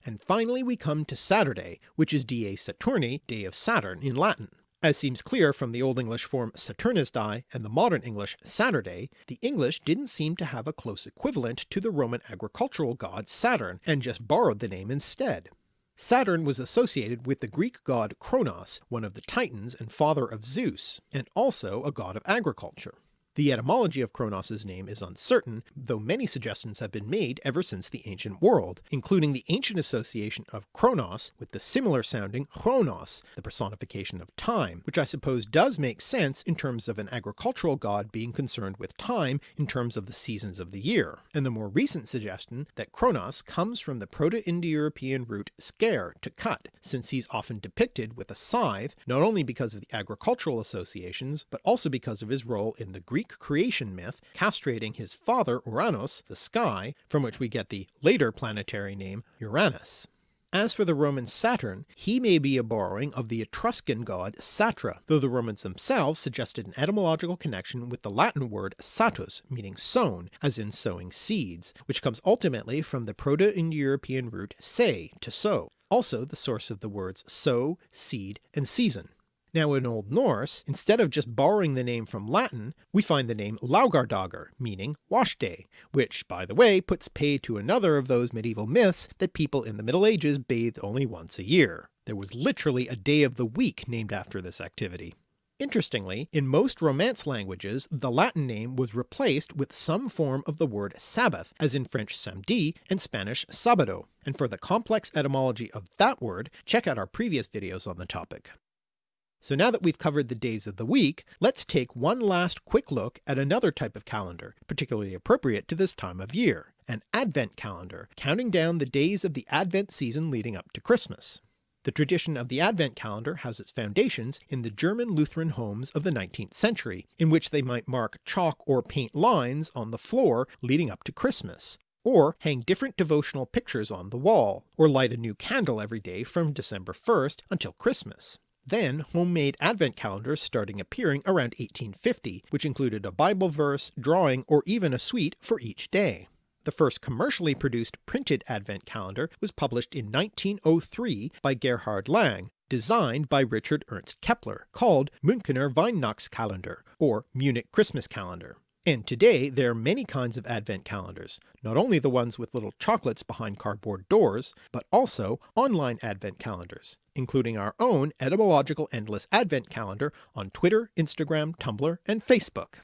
And finally we come to Saturday, which is Dies Saturni, day of Saturn in Latin. As seems clear from the Old English form Saturnisdae and the modern English Saturday, the English didn't seem to have a close equivalent to the Roman agricultural god Saturn, and just borrowed the name instead. Saturn was associated with the Greek god Kronos, one of the Titans and father of Zeus, and also a god of agriculture. The etymology of Kronos' name is uncertain, though many suggestions have been made ever since the ancient world, including the ancient association of Kronos with the similar sounding Chronos, the personification of time, which I suppose does make sense in terms of an agricultural god being concerned with time in terms of the seasons of the year, and the more recent suggestion that Kronos comes from the Proto-Indo-European root scare to cut, since he's often depicted with a scythe, not only because of the agricultural associations, but also because of his role in the Greek Greek creation myth castrating his father Uranus, the sky, from which we get the later planetary name Uranus. As for the Roman Saturn, he may be a borrowing of the Etruscan god Satra, though the Romans themselves suggested an etymological connection with the Latin word satus, meaning sown, as in sowing seeds, which comes ultimately from the Proto-Indo-European root se, to sow, also the source of the words sow, seed, and season. Now in Old Norse, instead of just borrowing the name from Latin, we find the name Laugardagr, meaning wash day, which by the way puts pay to another of those medieval myths that people in the Middle Ages bathed only once a year. There was literally a day of the week named after this activity. Interestingly, in most Romance languages the Latin name was replaced with some form of the word Sabbath, as in French samedi and Spanish sabado, and for the complex etymology of that word check out our previous videos on the topic. So now that we've covered the days of the week, let's take one last quick look at another type of calendar, particularly appropriate to this time of year, an Advent calendar, counting down the days of the Advent season leading up to Christmas. The tradition of the Advent calendar has its foundations in the German Lutheran homes of the 19th century, in which they might mark chalk or paint lines on the floor leading up to Christmas, or hang different devotional pictures on the wall, or light a new candle every day from December 1st until Christmas. Then homemade advent calendars starting appearing around 1850, which included a Bible verse, drawing, or even a sweet for each day. The first commercially produced printed advent calendar was published in 1903 by Gerhard Lang, designed by Richard Ernst Kepler, called Münchener Weihnachtskalender, or Munich Christmas Calendar. And today there are many kinds of advent calendars, not only the ones with little chocolates behind cardboard doors, but also online advent calendars, including our own etymological endless advent calendar on Twitter, Instagram, Tumblr, and Facebook.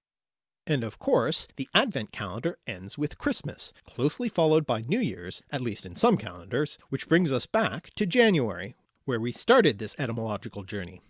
And of course, the advent calendar ends with Christmas, closely followed by New Year's, at least in some calendars, which brings us back to January, where we started this etymological journey.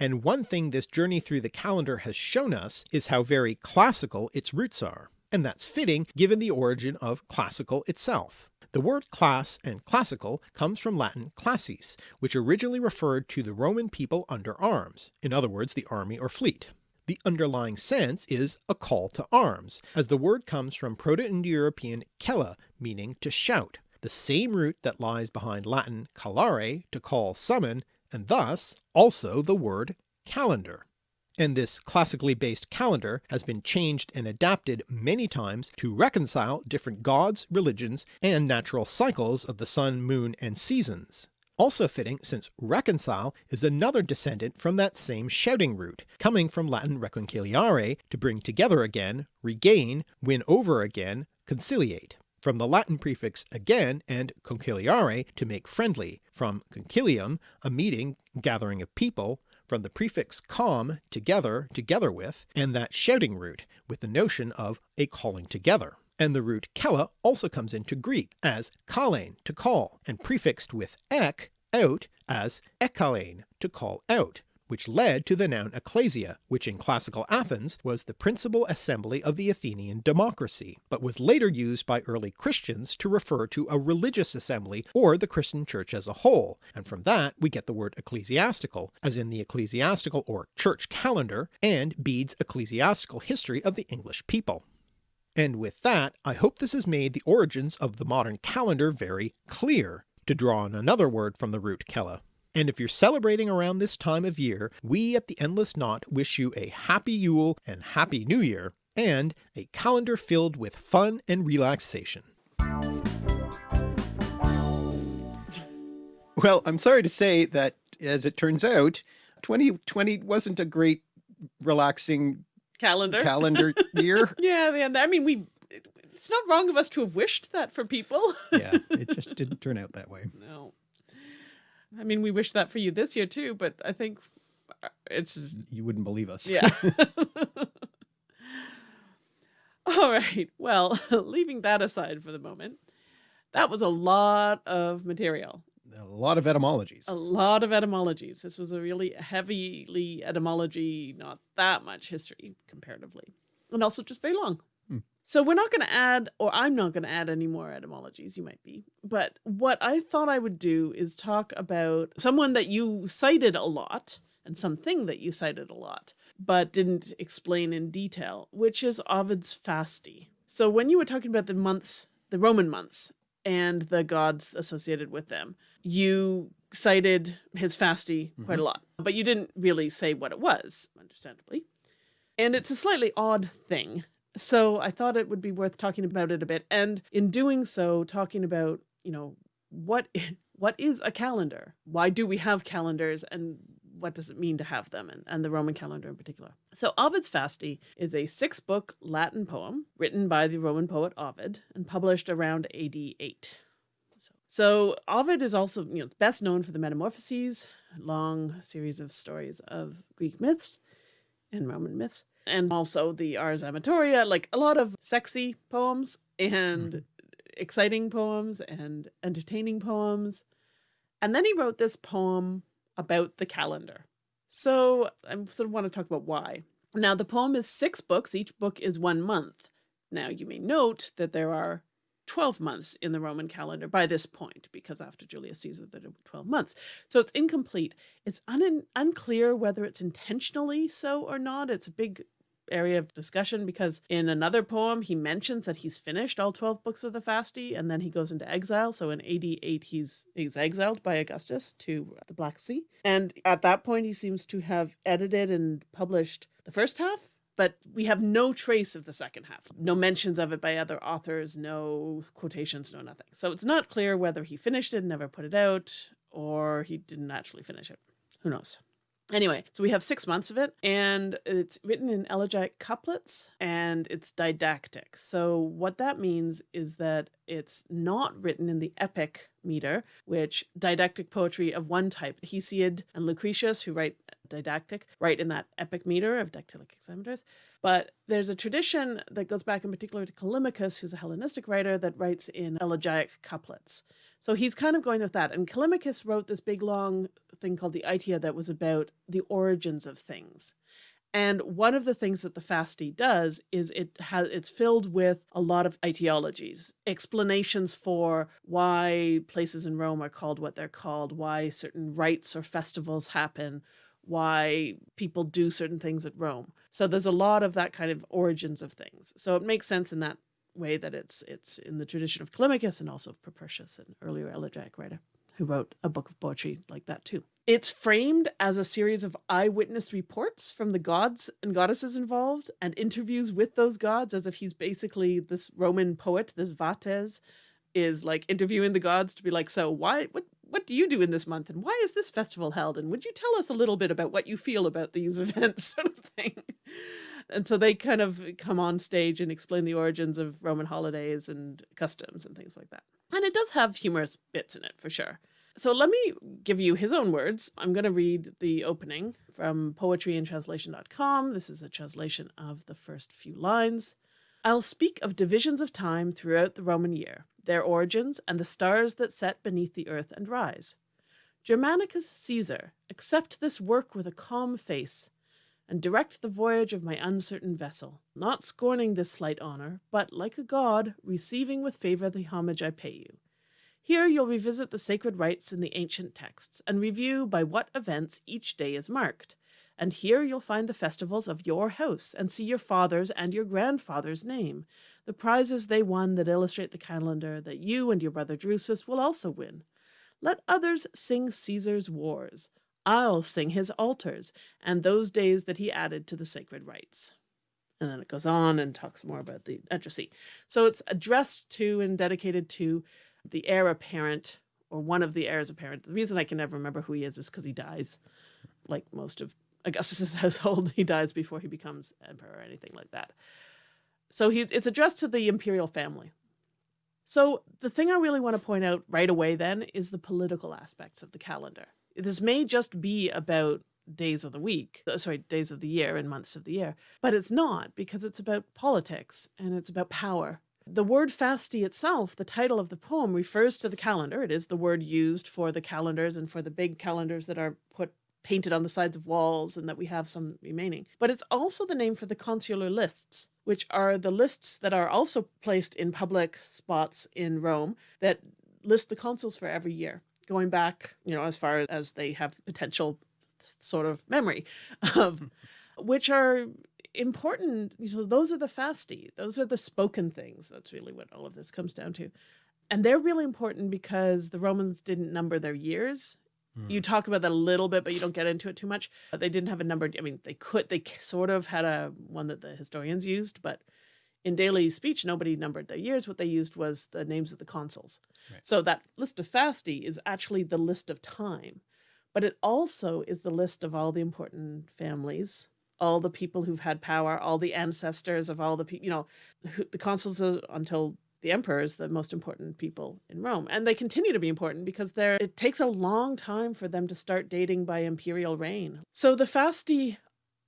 And one thing this journey through the calendar has shown us is how very classical its roots are. And that's fitting given the origin of classical itself. The word class and classical comes from Latin classis, which originally referred to the Roman people under arms, in other words the army or fleet. The underlying sense is a call to arms, as the word comes from Proto-Indo-European kella, meaning to shout, the same root that lies behind Latin callare, to call summon, and thus also the word calendar. And this classically based calendar has been changed and adapted many times to reconcile different gods, religions, and natural cycles of the sun, moon, and seasons. Also fitting since reconcile is another descendant from that same shouting root, coming from Latin reconciliare to bring together again, regain, win over again, conciliate from the Latin prefix again and conciliare to make friendly, from concilium, a meeting, gathering of people, from the prefix com, together, together with, and that shouting root, with the notion of a calling together. And the root kella also comes into Greek as kalein, to call, and prefixed with ek, out, as ekkalein, to call out, which led to the noun ecclesia, which in classical Athens was the principal assembly of the Athenian democracy, but was later used by early Christians to refer to a religious assembly or the Christian church as a whole, and from that we get the word ecclesiastical, as in the ecclesiastical or church calendar, and Bede's ecclesiastical history of the English people. And with that, I hope this has made the origins of the modern calendar very clear, to draw on another word from the root kella. And if you're celebrating around this time of year, we at the Endless Knot wish you a happy Yule and happy New Year, and a calendar filled with fun and relaxation. Well, I'm sorry to say that as it turns out, 2020 wasn't a great relaxing Calendar. calendar year. yeah, the, I mean, we. It's not wrong of us to have wished that for people. yeah, it just didn't turn out that way. no. I mean, we wish that for you this year too, but I think uh, it's You wouldn't believe us. yeah. All right. Well, leaving that aside for the moment, that was a lot of material, A lot of etymologies. a lot of etymologies. This was a really heavily etymology, not that much history comparatively, and also just very long. Hmm. So we're not going to add, or I'm not going to add any more etymologies. You might be, but what I thought I would do is talk about someone that you cited a lot and something that you cited a lot, but didn't explain in detail, which is Ovid's Fasti. So when you were talking about the months, the Roman months, and the gods associated with them, you cited his Fasti quite a lot, but you didn't really say what it was, understandably. And it's a slightly odd thing. So I thought it would be worth talking about it a bit. And in doing so, talking about, you know, what what is a calendar? Why do we have calendars and what does it mean to have them and, and the Roman calendar in particular? So Ovid's Fasti is a six book Latin poem written by the Roman poet Ovid and published around AD 8. So, so Ovid is also you know best known for the Metamorphoses, long series of stories of Greek myths and Roman myths, and also the Ars Amatoria, like a lot of sexy poems and mm-hmm. exciting poems and entertaining poems. And then he wrote this poem about the calendar. So I sort of want to talk about why. Now, the poem is six books, each book is one month. Now, you may note that there are 12 months in the Roman calendar by this point, because after Julius Caesar, there were 12 months. So it's incomplete. It's un- unclear whether it's intentionally so or not. It's a big area of discussion because in another poem he mentions that he's finished all 12 books of the Fasti and then he goes into exile. So in AD 8 he's he's exiled by Augustus to the Black Sea. And at that point he seems to have edited and published the first half but we have no trace of the second half. No mentions of it by other authors, no quotations, no nothing. So it's not clear whether he finished it and never put it out or he didn't actually finish it. Who knows? Anyway, so we have six months of it, and it's written in elegiac couplets and it's didactic. So, what that means is that it's not written in the epic meter, which didactic poetry of one type, Hesiod and Lucretius, who write didactic, write in that epic meter of dactylic hexameters. But there's a tradition that goes back in particular to Callimachus, who's a Hellenistic writer that writes in elegiac couplets. So he's kind of going with that. And Callimachus wrote this big long thing called the Aitia that was about the origins of things. And one of the things that the Fasti does is it has it's filled with a lot of etiologies, explanations for why places in Rome are called what they're called, why certain rites or festivals happen, why people do certain things at Rome. So there's a lot of that kind of origins of things. So it makes sense in that way that it's it's in the tradition of Callimachus and also of Propertius, an earlier elegiac writer who wrote a book of poetry like that too. It's framed as a series of eyewitness reports from the gods and goddesses involved and interviews with those gods as if he's basically this Roman poet, this Vates, is like interviewing the gods to be like, so why what what do you do in this month? And why is this festival held? And would you tell us a little bit about what you feel about these events? sort of thing and so they kind of come on stage and explain the origins of Roman holidays and customs and things like that. And it does have humorous bits in it for sure. So let me give you his own words. I'm going to read the opening from poetryintranslation.com. This is a translation of the first few lines. I'll speak of divisions of time throughout the Roman year, their origins, and the stars that set beneath the earth and rise. Germanicus Caesar, accept this work with a calm face, and direct the voyage of my uncertain vessel, not scorning this slight honour, but, like a god, receiving with favour the homage I pay you. Here you'll revisit the sacred rites in the ancient texts, and review by what events each day is marked. And here you'll find the festivals of your house, and see your father's and your grandfather's name, the prizes they won that illustrate the calendar that you and your brother Drusus will also win. Let others sing Caesar's wars. I'll sing his altars and those days that he added to the sacred rites. And then it goes on and talks more about the entresy. So it's addressed to and dedicated to the heir apparent or one of the heirs apparent. The reason I can never remember who he is is because he dies, like most of Augustus's household. He dies before he becomes emperor or anything like that. So he's, it's addressed to the imperial family. So the thing I really want to point out right away then is the political aspects of the calendar this may just be about days of the week, uh, sorry, days of the year and months of the year, but it's not because it's about politics and it's about power. The word fasti itself, the title of the poem, refers to the calendar. It is the word used for the calendars and for the big calendars that are put painted on the sides of walls and that we have some remaining. But it's also the name for the consular lists, which are the lists that are also placed in public spots in Rome that list the consuls for every year going back, you know, as far as they have potential sort of memory of which are important. So those are the fasti. Those are the spoken things. That's really what all of this comes down to. And they're really important because the Romans didn't number their years. Mm. You talk about that a little bit, but you don't get into it too much. They didn't have a number. I mean, they could, they sort of had a one that the historians used, but in daily speech, nobody numbered their years. What they used was the names of the consuls. Right. So that list of fasti is actually the list of time, but it also is the list of all the important families, all the people who've had power, all the ancestors of all the people, you know, the consuls until the emperor is the most important people in Rome. And they continue to be important because they're, it takes a long time for them to start dating by imperial reign. So the fasti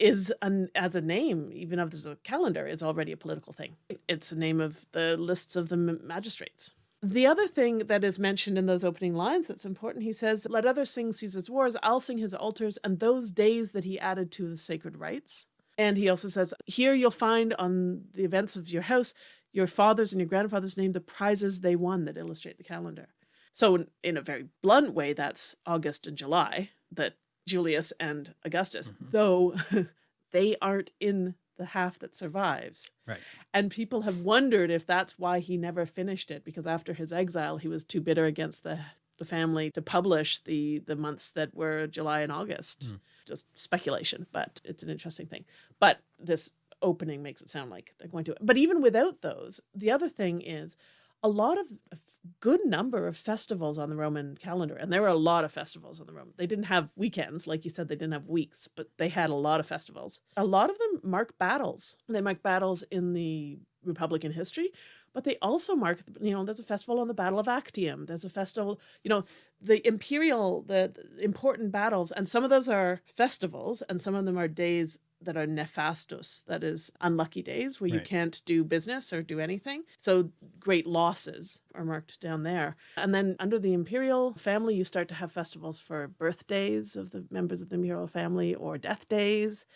is an, as a name, even of the calendar, is already a political thing. It's a name of the lists of the magistrates. The other thing that is mentioned in those opening lines that's important, he says, Let others sing Caesar's wars, I'll sing his altars, and those days that he added to the sacred rites. And he also says, Here you'll find on the events of your house your father's and your grandfather's name, the prizes they won that illustrate the calendar. So, in, in a very blunt way, that's August and July that Julius and Augustus, mm-hmm. though they aren't in the half that survives. Right. And people have wondered if that's why he never finished it, because after his exile, he was too bitter against the, the family to publish the, the months that were July and August. Mm. Just speculation, but it's an interesting thing. But this opening makes it sound like they're going to. But even without those, the other thing is a lot of a good number of festivals on the Roman calendar, and there were a lot of festivals on the Roman. They didn't have weekends, like you said, they didn't have weeks, but they had a lot of festivals. A lot of them mark battles. They mark battles in the Republican history, but they also mark, you know, there's a festival on the Battle of Actium. There's a festival, you know, the imperial, the, the important battles, and some of those are festivals, and some of them are days that are nefastos, that is unlucky days where you can't do business or do anything. So great losses are marked down there. And then under the imperial family, you start to have festivals for birthdays of the members of the imperial family or death days.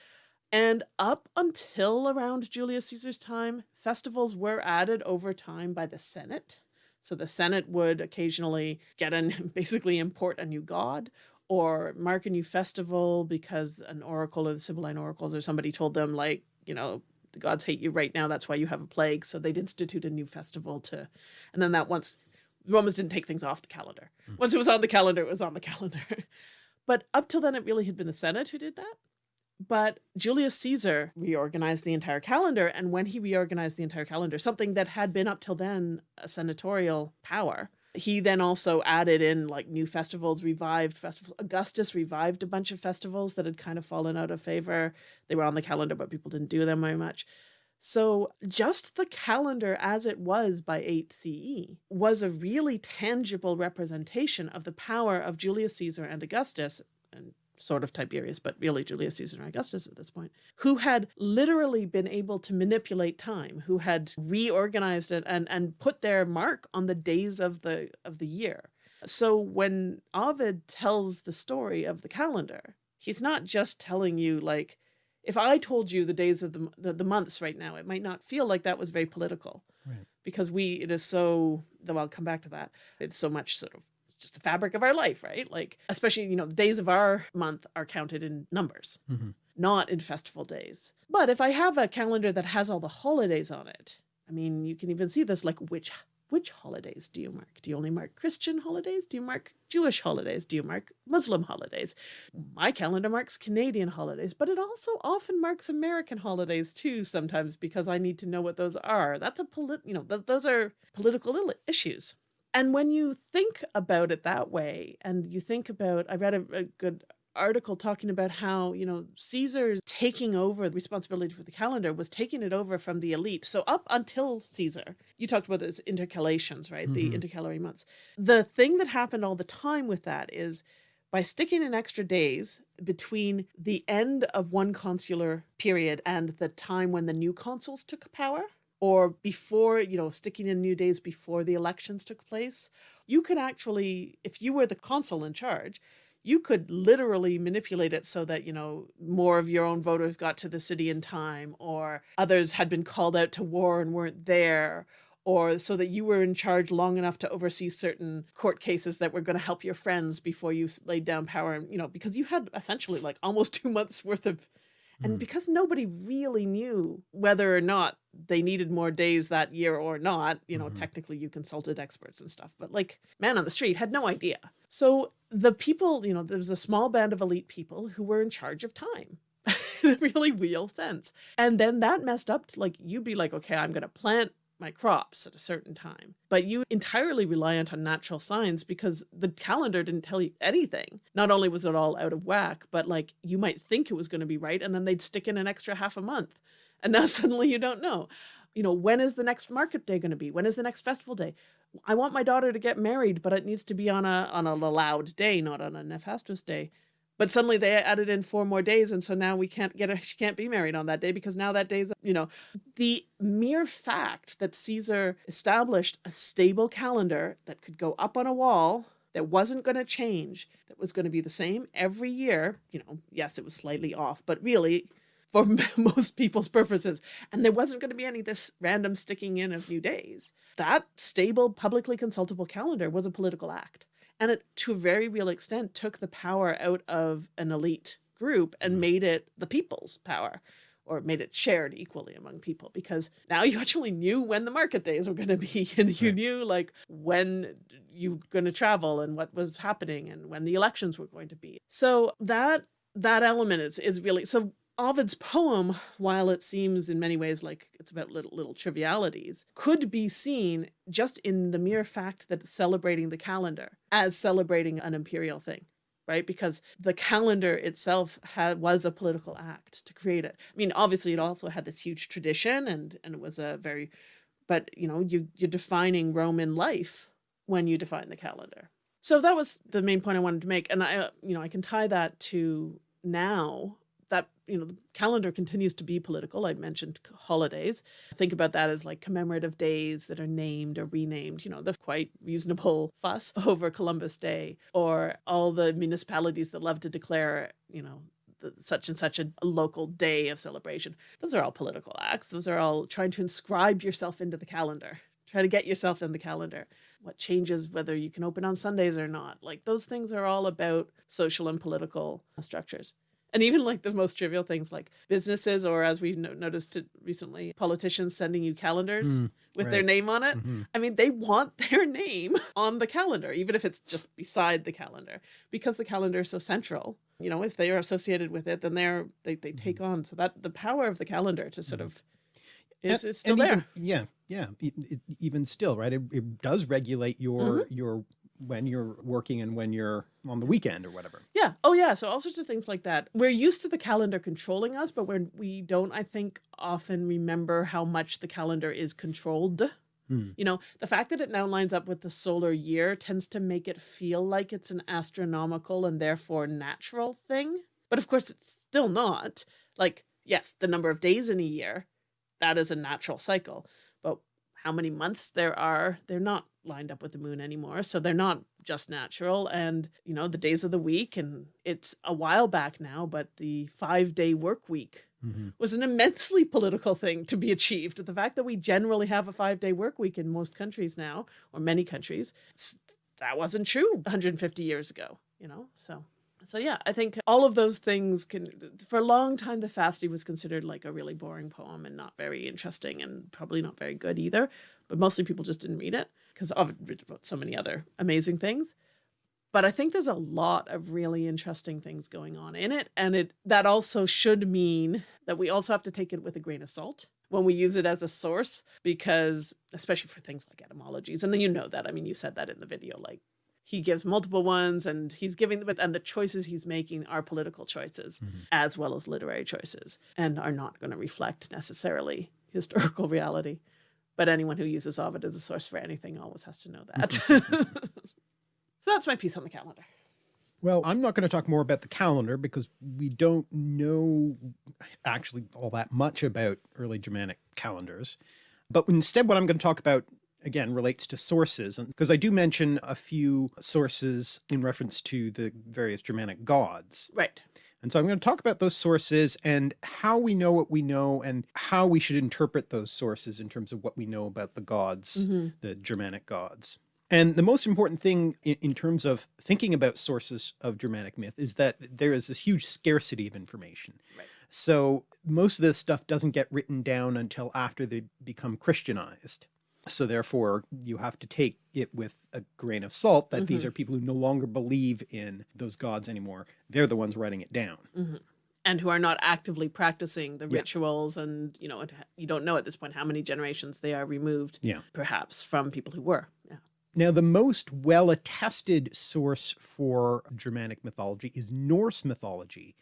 And up until around Julius Caesar's time, festivals were added over time by the Senate. So the Senate would occasionally get and basically import a new god or mark a new festival because an oracle or the Sibylline oracles or somebody told them, like, you know, the gods hate you right now. That's why you have a plague. So they'd institute a new festival to, and then that once the Romans didn't take things off the calendar. Hmm. Once it was on the calendar, it was on the calendar. but up till then, it really had been the Senate who did that. But Julius Caesar reorganized the entire calendar. And when he reorganized the entire calendar, something that had been up till then a senatorial power, he then also added in like new festivals, revived festivals. Augustus revived a bunch of festivals that had kind of fallen out of favor. They were on the calendar, but people didn't do them very much. So just the calendar as it was by 8 CE was a really tangible representation of the power of Julius Caesar and Augustus sort of Tiberius, but really Julius Caesar and Augustus at this point, who had literally been able to manipulate time, who had reorganized it and, and put their mark on the days of the of the year. So when Ovid tells the story of the calendar, he's not just telling you like if I told you the days of the, the the months right now, it might not feel like that was very political Right. because we it is so though I'll come back to that. It's so much sort of just the fabric of our life, right? Like especially, you know, the days of our month are counted in numbers, Mhm. not in festival days. But if I have a calendar that has all the holidays on it, I mean, you can even see this like which which holidays do you mark? Do you only mark Christian holidays? Do you mark Jewish holidays? Do you mark Muslim holidays? My calendar marks Canadian holidays, but it also often marks American holidays too sometimes because I need to know what those are. That's a polit, you know, th- those are political issues. And when you think about it that way, and you think about, I read a, a good article talking about how, you know, Caesar's taking over the responsibility for the calendar was taking it over from the elite. So up until Caesar, you talked about those intercalations, right? The Mhm. intercalary months. The thing that happened all the time with that is by sticking in extra days between the end of one consular period and the time when the new consuls took power, or before, you know, sticking in new days before the elections took place, you could actually, if you were the consul in charge, you could literally manipulate it so that, you know, more of your own voters got to the city in time, or others had been called out to war and weren't there, or so that you were in charge long enough to oversee certain court cases that were going to help your friends before you laid down power and you know because you had essentially like almost 2 months worth of and Mm. because nobody really knew whether or not they needed more days that year or not, you know, Mhm. technically you consulted experts and stuff, but like man on the street had no idea. So the people, you know, there was a small band of elite people who were in charge of time in a really real sense. And then that messed up, like you'd be like, okay, I'm going to plant my crops at a certain time. But you entirely reliant on natural signs because the calendar didn't tell you anything. Not only was it all out of whack, but like you might think it was going to be right and then they'd stick in an extra half a month. And now suddenly you don't know. You know, when is the next market day going to be? When is the next festival day? I want my daughter to get married, but it needs to be on a on a allowed day, not on a nefastos day. But suddenly they added in four more days, and so now we can't get her. She can't be married on that day because now that day's you know the mere fact that Caesar established a stable calendar that could go up on a wall that wasn't going to change, that was going to be the same every year. You know, yes, it was slightly off, but really for most people's purposes. And there wasn't going to be any this random sticking in of new days. That stable, publicly consultable calendar was a political act. And it, to a very real extent, took the power out of an elite group and Mhm. made it the people's power or made it shared equally among people because now you actually knew when the market days were going to be and you knew like when you were going to travel and what was happening and when the elections were going to be so that that element is is really so Ovid's poem, while it seems in many ways like it's about little, little trivialities, could be seen just in the mere fact that celebrating the calendar as celebrating an imperial thing right? Because the calendar itself had was a political act to create it. I mean, obviously, it also had this huge tradition, and and it was a very, but you know, you you're defining Roman life when you define the calendar. So that was the main point I wanted to make, and I, uh, you know, I can tie that to now you know the calendar continues to be political. I mentioned holidays. Think about that as like commemorative days that are named or renamed. You know, the quite reasonable fuss over Columbus Day, or all the municipalities that love to declare, you know, such and such a, local day of celebration. Those are all political acts. Those are all trying to inscribe yourself into the calendar. Try to get yourself in the calendar. What changes whether you can open on Sundays or not. Like those things are all about social and political structures and even like the most trivial things like businesses or as we've no noticed recently politicians sending you calendars mm, with right. their name on it mm -hmm. i mean they want their name on the calendar even if it's just beside the calendar because the calendar is so central you know if they are associated with it then they're they, they take mm -hmm. on so that the power of the calendar to sort mm-hmm. of is, is still there even, yeah yeah it, it, even still right it, it does regulate your -hmm. your when you're working and when you're on the weekend or whatever. Yeah. Oh yeah. So all sorts of things like that. We're used to the calendar controlling us, but when we don't, I think, often remember how much the calendar is controlled. Hmm. You know, the fact that it now lines up with the solar year tends to make it feel like it's an astronomical and therefore natural thing. But of course, it's still not. Like, yes, the number of days in a year, that is a natural cycle. But how many months there are, they're not lined up with the moon anymore. So they're not just natural. And, you know, the days of the week, and it's a while back now, but the five day work week mm -hmm. was an immensely political thing to be achieved. The fact that we generally have a five day work week in most countries now, or many countries, that wasn't true 150 years ago, you know, so. So yeah, I think all of those things can, for a long time, the Fasti was considered like a really boring poem and not very interesting and probably not very good either. But mostly people just didn't read it because Ovid wrote so many other amazing things. But I think there's a lot of really interesting things going on in it. And it that also should mean that we also have to take it with a grain of salt when we use it as a source, because especially for things like etymologies, and then you know that, I mean, you said that in the video, like he gives multiple ones and he's giving them, and the choices he's making are political choices mm -hmm. as well as literary choices and are not going to reflect necessarily historical reality. But anyone who uses Ovid as a source for anything always has to know that. so that's my piece on the calendar. Well, I'm not going to talk more about the calendar because we don't know actually all that much about early Germanic calendars. But instead, what I'm going to talk about again relates to sources and because I do mention a few sources in reference to the various Germanic gods. Right. And so I'm going to talk about those sources and how we know what we know and how we should interpret those sources in terms of what we know about the gods, mm -hmm. the Germanic gods. And the most important thing in, in, terms of thinking about sources of Germanic myth is that there is this huge scarcity of information. Right. So most of this stuff doesn't get written down until after they become Christianized. So therefore you have to take it with a grain of salt that mm -hmm. these mm-hmm. are people who no longer believe in those gods anymore. They're the ones writing it down. Mm -hmm. And who are not actively practicing the yeah. rituals and, you know, you don't know at this point how many generations they are removed, yeah. perhaps from people who were. Yeah. Now, the most well attested source for Germanic mythology is Norse mythology,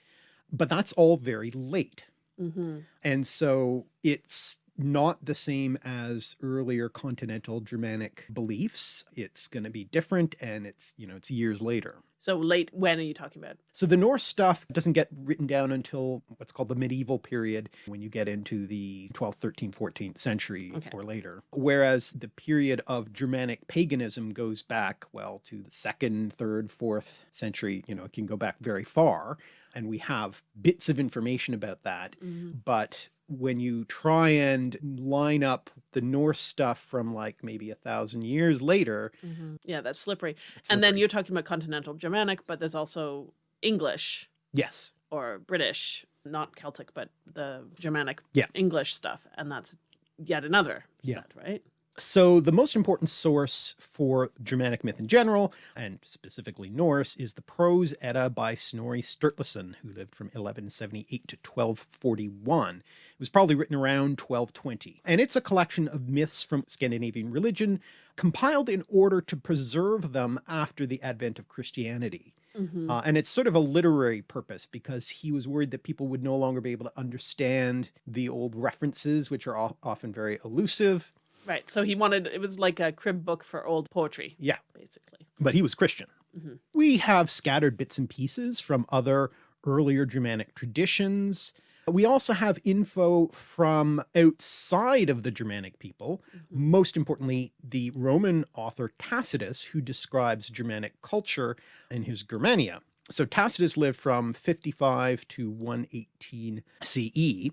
but that's all very late. Mm -hmm. And so it's not the same as earlier continental Germanic beliefs. It's going to be different and it's, you know, it's years later. So late, when are you talking about? So the Norse stuff doesn't get written down until what's called the medieval period when you get into the 12th, 13th, 14th century okay. or later. Whereas the period of Germanic paganism goes back, well, to the second, third, fourth century, you know, it can go back very far. And we have bits of information about that, mm -hmm. but when you try and line up the Norse stuff from like maybe a thousand years later. Mm -hmm. Yeah, that's slippery. slippery. And then you're talking about continental Germanic, but there's also English. Yes. Or British, not Celtic, but the Germanic yeah. English stuff. And that's yet another yeah. set, right? So the most important source for Germanic myth in general, and specifically Norse, is the Prose Edda by Snorri Sturluson, who lived from 1178 to 1241. It was probably written around 1220. And it's a collection of myths from Scandinavian religion, compiled in order to preserve them after the advent of Christianity. Mm -hmm. Uh, and it's sort of a literary purpose because he was worried that people would no longer be able to understand the old references, which are often very elusive. Right. So he wanted, it was like a crib book for old poetry. Yeah. Basically. But he was Christian. Mm -hmm. We have scattered bits and pieces from other earlier Germanic traditions. We also have info from outside of the Germanic people, mm -hmm. most importantly, the Roman author Tacitus, who describes Germanic culture in his Germania. So Tacitus lived from 55 to 118 CE.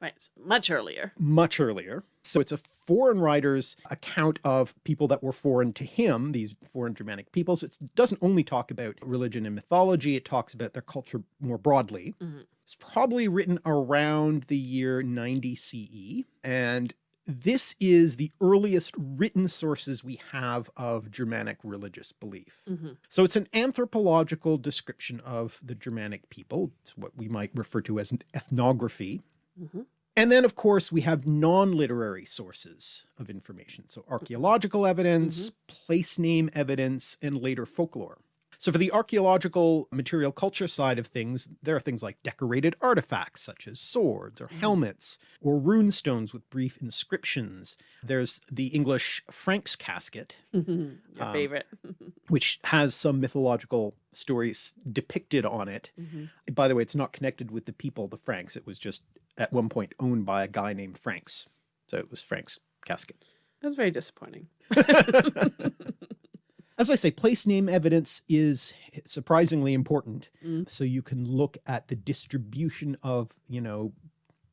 Right, much earlier. Much earlier. So it's a foreign writer's account of people that were foreign to him, these foreign Germanic peoples. It doesn't only talk about religion and mythology, it talks about their culture more broadly. Mm -hmm. It's probably written around the year 90 CE. And this is the earliest written sources we have of Germanic religious belief. Mm -hmm. So it's an anthropological description of the Germanic people. It's what we might refer to as an ethnography. Mm -hmm. And then of course we have non-literary sources of information. So archaeological evidence, Mm-hmm. place name evidence, and later folklore. So for the archaeological material culture side of things, there are things like decorated artifacts such as swords or Mm-hmm. helmets or rune stones with brief inscriptions. There's the English Frank's casket, Your Um, favorite. which has some mythological stories depicted on it. Mhm. By the way, it's not connected with the people, the Franks. It was just at one point owned by a guy named Franks. So it was Frank's casket. That's very disappointing. As I say, place name evidence is surprisingly important. Mm. So you can look at the distribution of, you know,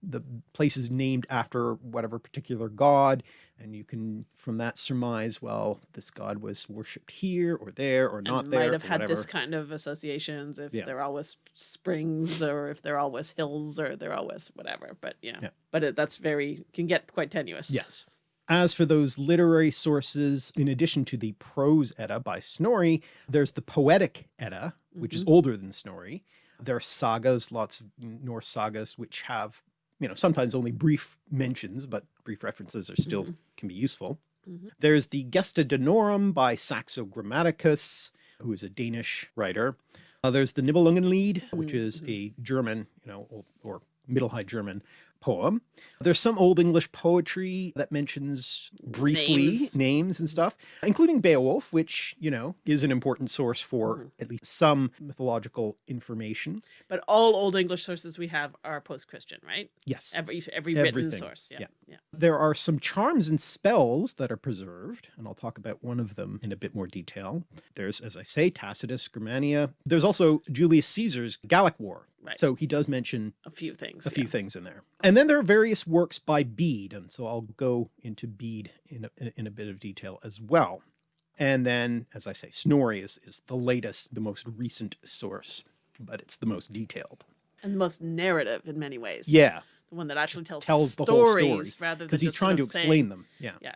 the places named after whatever particular god. And you can from that surmise, well, this god was worshipped here or there or not and there. might have had this kind of associations if Yeah. they're always springs or if they're always hills or they're always whatever. But yeah, Yeah. but it, that's very, can get quite tenuous. Yes. As for those literary sources, in addition to the prose Edda by Snorri, there's the poetic Edda, which is mm-hmm. older than Snorri. There are sagas, lots of Norse sagas, which have, you know, sometimes only brief mentions, but brief references are still can be useful. Mhm. There's the Gesta Danorum by Saxo Grammaticus, who is a Danish writer. Uh, there's the Nibelungenlied, which is a German, you know, or, or Middle High German poem. There's some Old English poetry that mentions briefly Names. names, and stuff, including Beowulf, which, you know, is an important source for Mhm. at least some mythological information. But all Old English sources we have are post-Christian, right? Yes. Every every written Everything. source. Yeah. Yeah. Yeah. There are some charms and spells that are preserved, and I'll talk about one of them in a bit more detail. There's, as I say, Tacitus, Germania. There's also Julius Caesar's Gallic War. Right. So he does mention A few things. a few things in there. And then there are various works by Bede, and so I'll go into Bede in a, in a bit of detail as well. And then, as I say, Snorri is, is the latest, the most recent source, but it's the most detailed. And the most narrative in many ways. Yeah, The one that actually tells, tells the whole story stories rather than because he's trying to explain saying- them. Yeah. Yeah.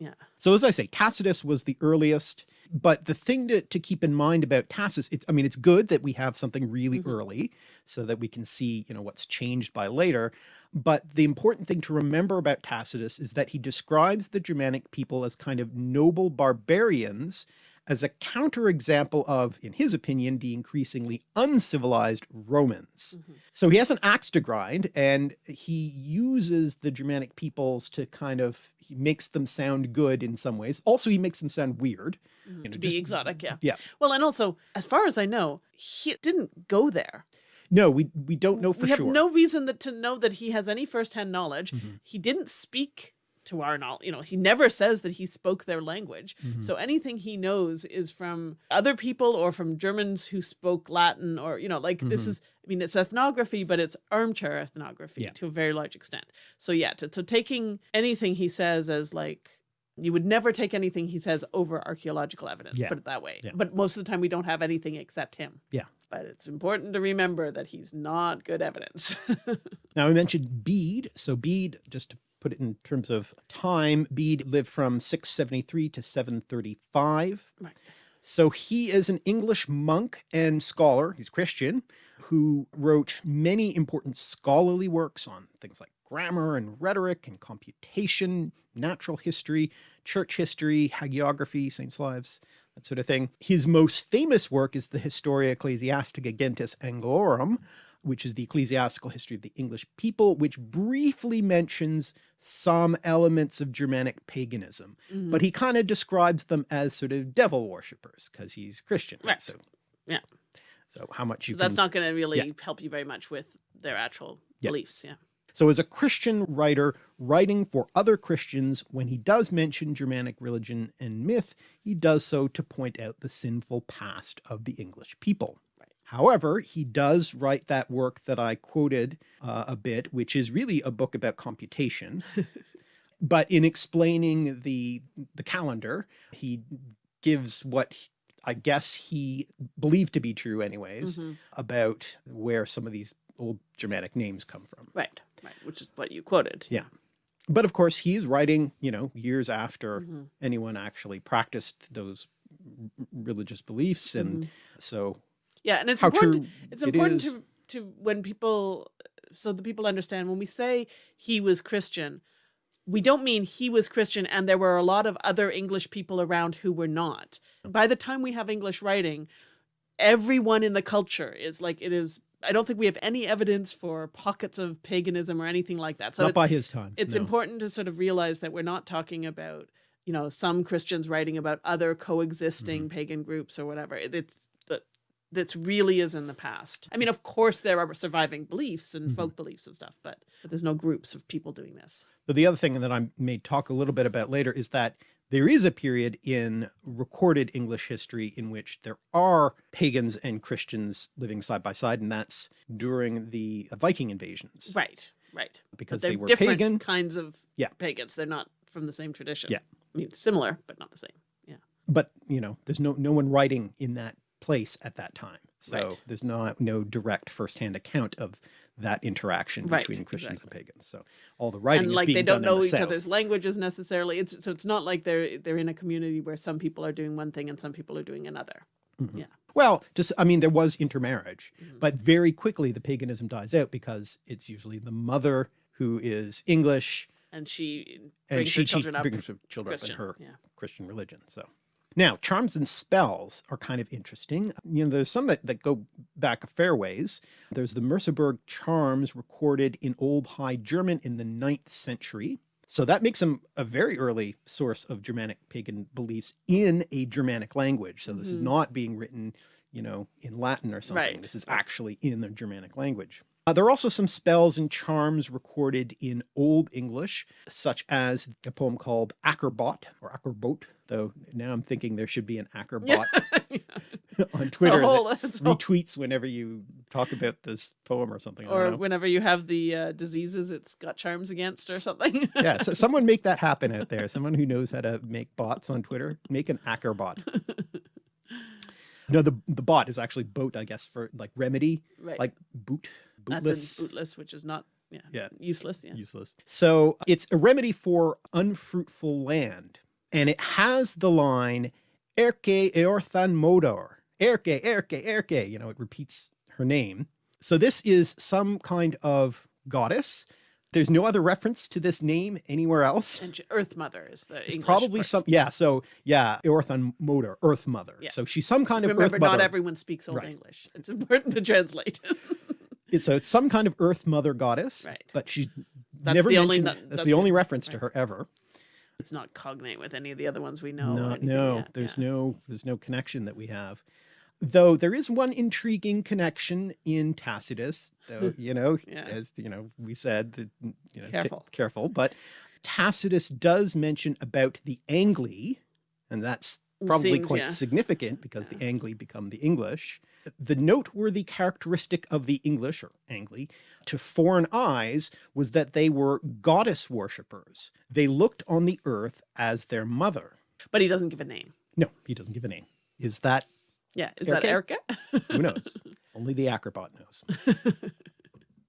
Yeah. So as I say, Tacitus was the earliest, but the thing to, to keep in mind about Tacitus, it's, I mean, it's good that we have something really Mhm. early so that we can see, you know, what's changed by later. But the important thing to remember about Tacitus is that he describes the Germanic people as kind of noble barbarians as a counterexample of, in his opinion, the increasingly uncivilized Romans. Mhm. So he has an axe to grind and he uses the Germanic peoples to kind of, he makes them sound good in some ways. Also, he makes them sound weird. Mhm. You know, to just- be exotic, yeah. Yeah. Well, and also, as far as I know, he didn't go there. No, we, we don't know for sure. we sure. have no reason that, to know that he has any firsthand knowledge. Mhm. He didn't speak to our knowledge. You know, he never says that he spoke their language. Mhm. So anything he knows is from other people or from Germans who spoke Latin or, you know, like this Mhm. is, I mean, it's ethnography, but it's armchair ethnography Yeah. to a very large extent. So yeah, to, so taking anything he says as like, you would never take anything he says over archaeological evidence, Yeah. put it that way. Yeah. But most of the time we don't have anything except him. Yeah. But it's important to remember that he's not good evidence. Now we mentioned Bede. So Bede, just to put it in terms of time, Bede lived from 673 to 735. Right. So he is an English monk and scholar, he's Christian, who wrote many important scholarly works on things like grammar and rhetoric and computation, natural history, church history, hagiography, saints' lives, that sort of thing. His most famous work is the Historia Ecclesiastica Gentis Anglorum, which is the ecclesiastical history of the English people, which briefly mentions some elements of Germanic paganism, Mhm. but he kind of describes them as sort of devil worshippers because he's Christian. Right. So, Yeah. So how much you That's can, not going to really yeah. help you very much with their actual Yeah. beliefs. Yeah. so as a Christian writer writing for other Christians, when he does mention Germanic religion and myth, he does so to point out the sinful past of the English people. However, he does write that work that I quoted uh, a bit, which is really a book about computation. but in explaining the the calendar, he gives what he- I guess he believed to be true anyways Mhm. about where some of these old Germanic names come from. Right. Right. Which is what you quoted. Yeah. But of course he's writing, you know, years after Mhm. anyone actually practiced those religious beliefs and Mhm. so Yeah. And it's how important. It's important is. to to when people so the people understand when we say he was Christian, we don't mean he was Christian and there were a lot of other English people around who were not. By the time we have English writing, everyone in the culture is like it is I don't think we have any evidence for pockets of paganism or anything like that. So not by his time. it's no. important to sort of realize that we're not talking about you know some christians writing about other coexisting Mm-hmm. pagan groups or whatever It- it's that's really is in the past i mean of course there are surviving beliefs and Mm-hmm. folk beliefs and stuff but, but there's no groups of people doing this So the other thing that I may talk a little bit about later is that there is a period in recorded English history in which there are pagans and Christians living side by side, and that's during the Viking invasions. right right Because they were different pagan. kinds of Yeah. pagans they're not from the same tradition Yeah. i mean similar but not the same yeah But, you know, there's no no one writing in that place at that time. So Right. there's not no direct firsthand account of that interaction Right, between Christians exactly. and pagans. So all the writing and is like being they don't know the each south. other's languages necessarily it's so it's not like they're they're in a community where some people are doing one thing and some people are doing another Mhm. yeah Well, just I mean, there was intermarriage, Mhm. but very quickly the paganism dies out because it's usually the mother who is English and she and brings she, her children she up brings her children Christian. up in her Yeah. Christian religion. So now charms and spells are kind of interesting. You know, there's some that, that go back a fair ways. There's the Merseburg charms recorded in Old High German in the ninth century. So that makes them a very early source of Germanic pagan beliefs in a Germanic language. So this is Mhm. not being written, you know, in Latin or something. Right, This is actually in the Germanic language. Uh, there are also some spells and charms recorded in Old English, such as a poem called Ackerbot or Ackerbot, though now I'm thinking there should be an Ackerbot on Twitter whole- that whole- retweets whenever you talk about this poem or something. Or whenever you have the uh, diseases it's got charms against or something yeah, so someone make that happen out there. Someone who knows how to make bots on Twitter, make an Ackerbot. No, the the bot is actually boat, I guess, for like remedy, right like boot, that's bootless. in bootless which is not yeah, Yeah. useless yeah useless. So it's a remedy for unfruitful land. And it has the line, Erke Eorthan Modor. Erke, Erke, Erke. You know, it repeats her name. So this is some kind of goddess. There's no other reference to this name anywhere else. and earth mother is the It's English probably part. some, yeah. So yeah, Eorthan Modor, Earth Mother. Yeah. So she's some kind of remember not everyone speaks old Right. english it's important to translate It's- so it's some kind of Earth Mother goddess, Right. but she's That's never the only mentioned. no- that's, that's the the- only reference to her ever. it's not cognate with any of the other ones we know No, yet, there's yeah. no, there's no connection that we have. Though there is one intriguing connection in Tacitus, though, you know, Yeah. as you know, we said that, you know, Careful. careful, but Tacitus does mention about the Angli, and that's probably Seems, quite yeah. significant because the Angli become the English. The noteworthy characteristic of the English or Angli to foreign eyes was that they were goddess worshippers. They looked on the earth as their mother. but he doesn't give a name No, he doesn't give a name. Is that yeah is that Erica? erica who knows? Only the Ackerbot knows.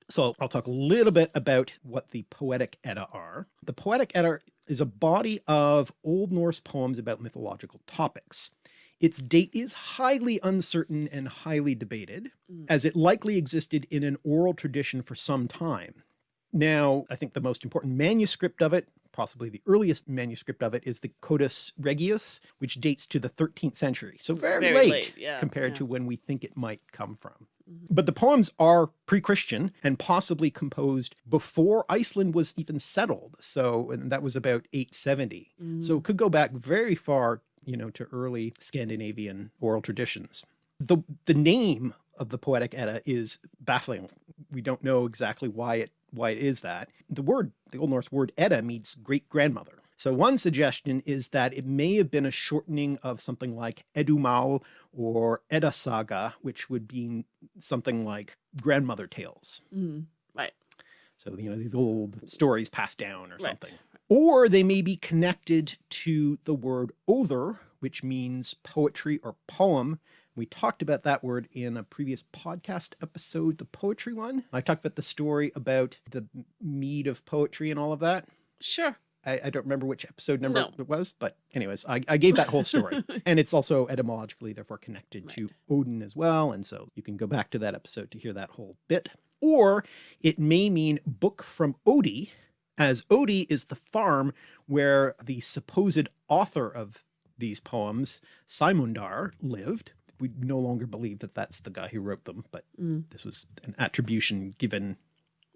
So I'll talk a little bit about what the Poetic Edda are. The Poetic Edda is a body of Old Norse poems about mythological topics. Its date is highly uncertain and highly debated, Mm. as it likely existed in an oral tradition for some time. Now, I think the most important manuscript of it, possibly the earliest manuscript of it, is the Codex Regius, which dates to the 13th century. So very, Very late, late, yeah, compared yeah. to when we think it might come from. Mhm. But the poems are pre-Christian and possibly composed before Iceland was even settled. So and that was about 870. So it could go back very far, you know, to early Scandinavian oral traditions. The, the name of the Poetic Edda is baffling. We don't know exactly why it why it is that. The word, the Old Norse word Edda means great grandmother. So one suggestion is that it may have been a shortening of something like Edumal or Edda Saga, which would be something like grandmother tales. Mm. Right. So, you know, these old stories passed down or Right. something. Or they may be connected to the word other, which means poetry or poem. We talked about that word in a previous podcast episode, the poetry one. I talked about the story about the mead of poetry and all of that. Sure. I, I don't remember which episode number No. it was, but anyways, I, I gave that whole story. and it's also etymologically therefore connected to Odin as well. And so you can go back to that episode to hear that whole bit. Or it may mean book from Oddi, as Oddi is the farm where the supposed author of these poems, Sæmundr, lived. We no longer believe that that's the guy who wrote them, but Mm. this was an attribution given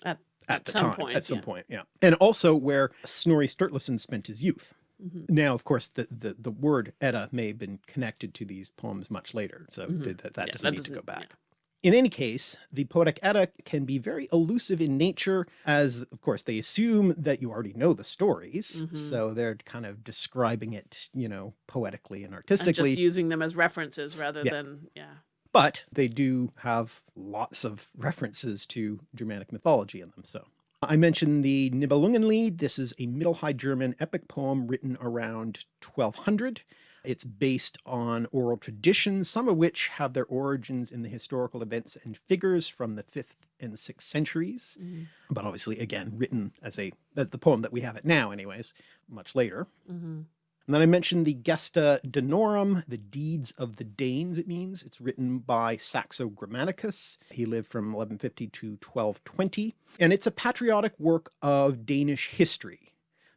At, at, at the some time, point. at some yeah. point, yeah. And also where Snorri Sturluson spent his youth. Mhm. Now, of course, the, the, the word Edda may have been connected to these poems much later, so Mhm. that, that Yeah, doesn't that need to go back. yeah. In any case, the Poetic Edda can be very elusive in nature, as of course they assume that you already know the stories, Mhm. so they're kind of describing it, you know, poetically and And artistically. just using them as references rather Yeah. than, yeah. but they do have lots of references to Germanic mythology in them. So I mentioned the Nibelungenlied. This is a Middle High German epic poem written around 1200. It's based on oral traditions, some of which have their origins in the historical events and figures from the fifth and sixth centuries. Mhm. But obviously, again, written as a, as the poem that we have it now anyways, much later. Mhm. And then I mentioned the Gesta Danorum, the deeds of the Danes, it means. It's written by Saxo Grammaticus. He lived from 1150 to 1220. And it's a patriotic work of Danish history.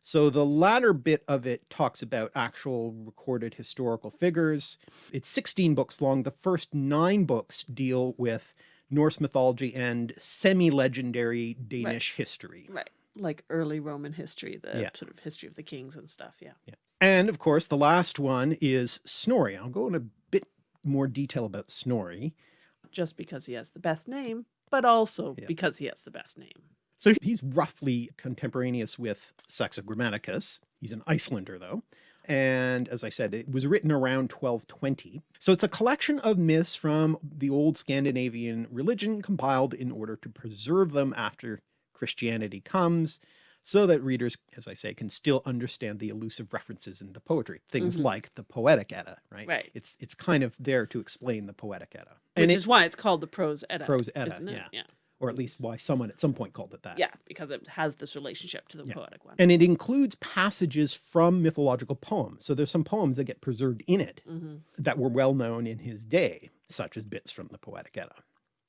So the latter bit of it talks about actual recorded historical figures. It's 16 books long. The first nine books deal with Norse mythology and semi-legendary Danish history. Right. Like early Roman history, the Yeah. sort of history of the kings and stuff. Yeah. And of course, the last one is Snorri. I'll go in a bit more detail about Snorri. Just because he has the best name, but also Yeah. because he has the best name. So he's roughly contemporaneous with Saxo Grammaticus. He's an Icelander though. And as I said, it was written around 1220. So it's a collection of myths from the old Scandinavian religion compiled in order to preserve them after Christianity comes so that readers, as I say, can still understand the elusive references in the poetry. Things Mhm. like the Poetic Edda, right? Right. It's it's kind of there to explain the Poetic Edda. Which And it- is why it's called the Prose Edda. Prose Edda, isn't it? yeah. Yeah. Or at least why someone at some point called it that. Yeah, because it has this relationship to the Yeah. poetic one. And it includes passages from mythological poems. So there's some poems that get preserved in it Mhm. that were well known in his day, such as bits from the Poetic Edda.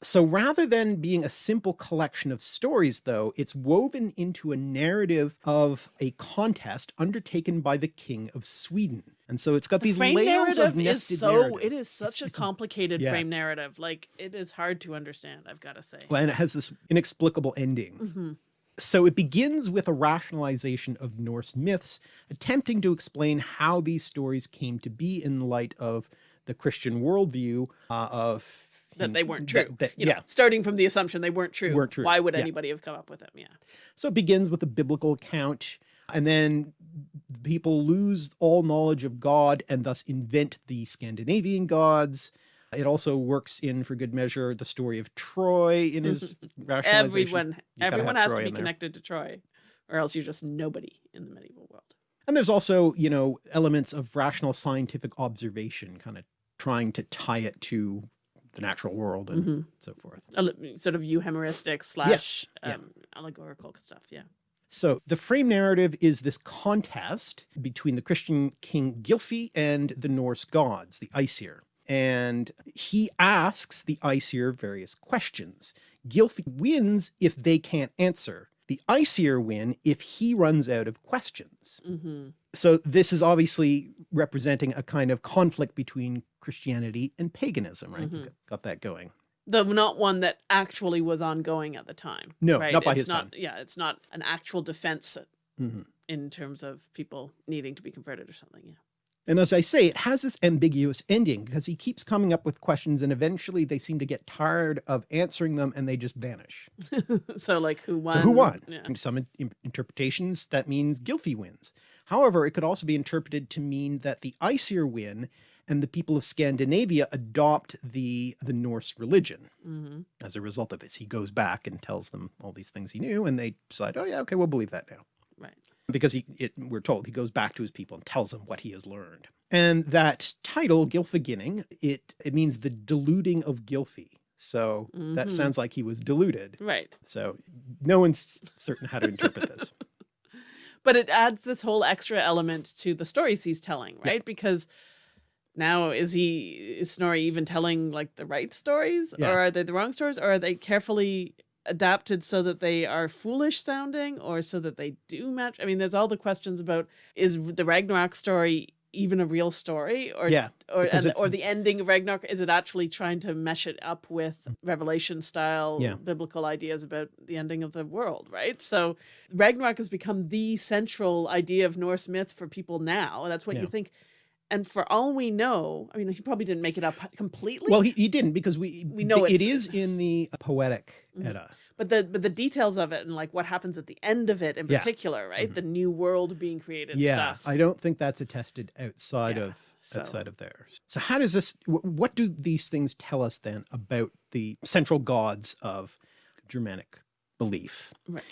So rather than being a simple collection of stories, though, it's woven into a narrative of a contest undertaken by the King of Sweden. And so it's got The these frame layers of narrative is so narratives. it is such It's- a complicated yeah. frame narrative. Like it is hard to understand, I've got to say. well, and it has this inexplicable ending. Mhm. So it begins with a rationalization of Norse myths, attempting to explain how these stories came to be in light of the Christian worldview uh, of That they weren't true. that- that- you know, yeah. starting from the assumption they weren't true. Weren't true, Why would yeah. anybody have come up with them? Yeah. So it begins with a biblical account, and then people lose all knowledge of God and thus invent the Scandinavian gods. It also works in, for good measure, the story of Troy in his rationalization. Everyone You everyone has Troy to be connected to Troy, or else you're just nobody in the medieval world. And there's also, you know, elements of rational scientific observation, kind of trying to tie it to the natural world and Mhm. so forth. Sort of euhemeristic slash yeah. um, allegorical stuff. Yeah. So the frame narrative is this contest between the Christian king Gylfi and the Norse gods, the Aesir. And he asks the Aesir various questions. Gylfi wins if they can't answer. The Aesir win if he runs out of questions. hmm So this is obviously representing a kind of conflict between Christianity and paganism, right? Mhm. Got that going. The not one that actually was ongoing at the time. No, right? not by it's his not, time. Yeah, it's not an actual defense Mhm. in terms of people needing to be converted or something. Yeah. And as I say, it has this ambiguous ending because he keeps coming up with questions and eventually they seem to get tired of answering them and they just vanish. so like who won? So who won? Yeah. In some in- interpretations, that means Gylfi wins. However, it could also be interpreted to mean that the Aesir win and the people of Scandinavia adopt the, the Norse religion. hmm As a result of this, he goes back and tells them all these things he knew and they decide, oh yeah, okay, we'll believe that now. Right. Because he, it, we're told he goes back to his people and tells them what he has learned. And that title, Gylfaginning, it, it means the deluding of Gylfi. So that Mhm. sounds like he was deluded. Right. So no one's certain how to interpret this. But it adds this whole extra element to the stories he's telling, Yeah. right? Because now is he is Snorri even telling like the right stories Yeah. or are they the wrong stories or are they carefully adapted so that they are foolish sounding or so that they do match? I mean, there's all the questions about is the Ragnarok story even a real story or Yeah, or and, or the ending of Ragnarok is it actually trying to mesh it up with mm. Revelation style Yeah. biblical ideas about the ending of the world, right? So Ragnarok has become the central idea of Norse myth for people now. That's what you think. And for all we know, I mean, he probably didn't make it up completely. Well, he, he didn't because we, We know it it's- in the poetic Mhm. Edda. but the but the details of it and like what happens at the end of it in Yeah. particular, right? Mhm. The new world being created Yeah, stuff. I don't think that's attested outside Yeah, of so- outside of theirs. So how does this, what do these things tell us then about the central gods of Germanic belief? right.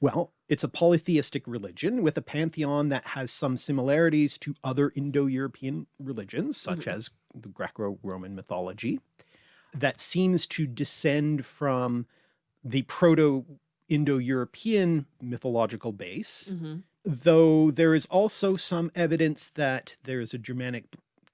Well, it's a polytheistic religion with a pantheon that has some similarities to other Indo-European religions, such Mhm. as the Greco-Roman mythology, that seems to descend from the Proto-Indo-European mythological base, hmm though there is also some evidence that there is a Germanic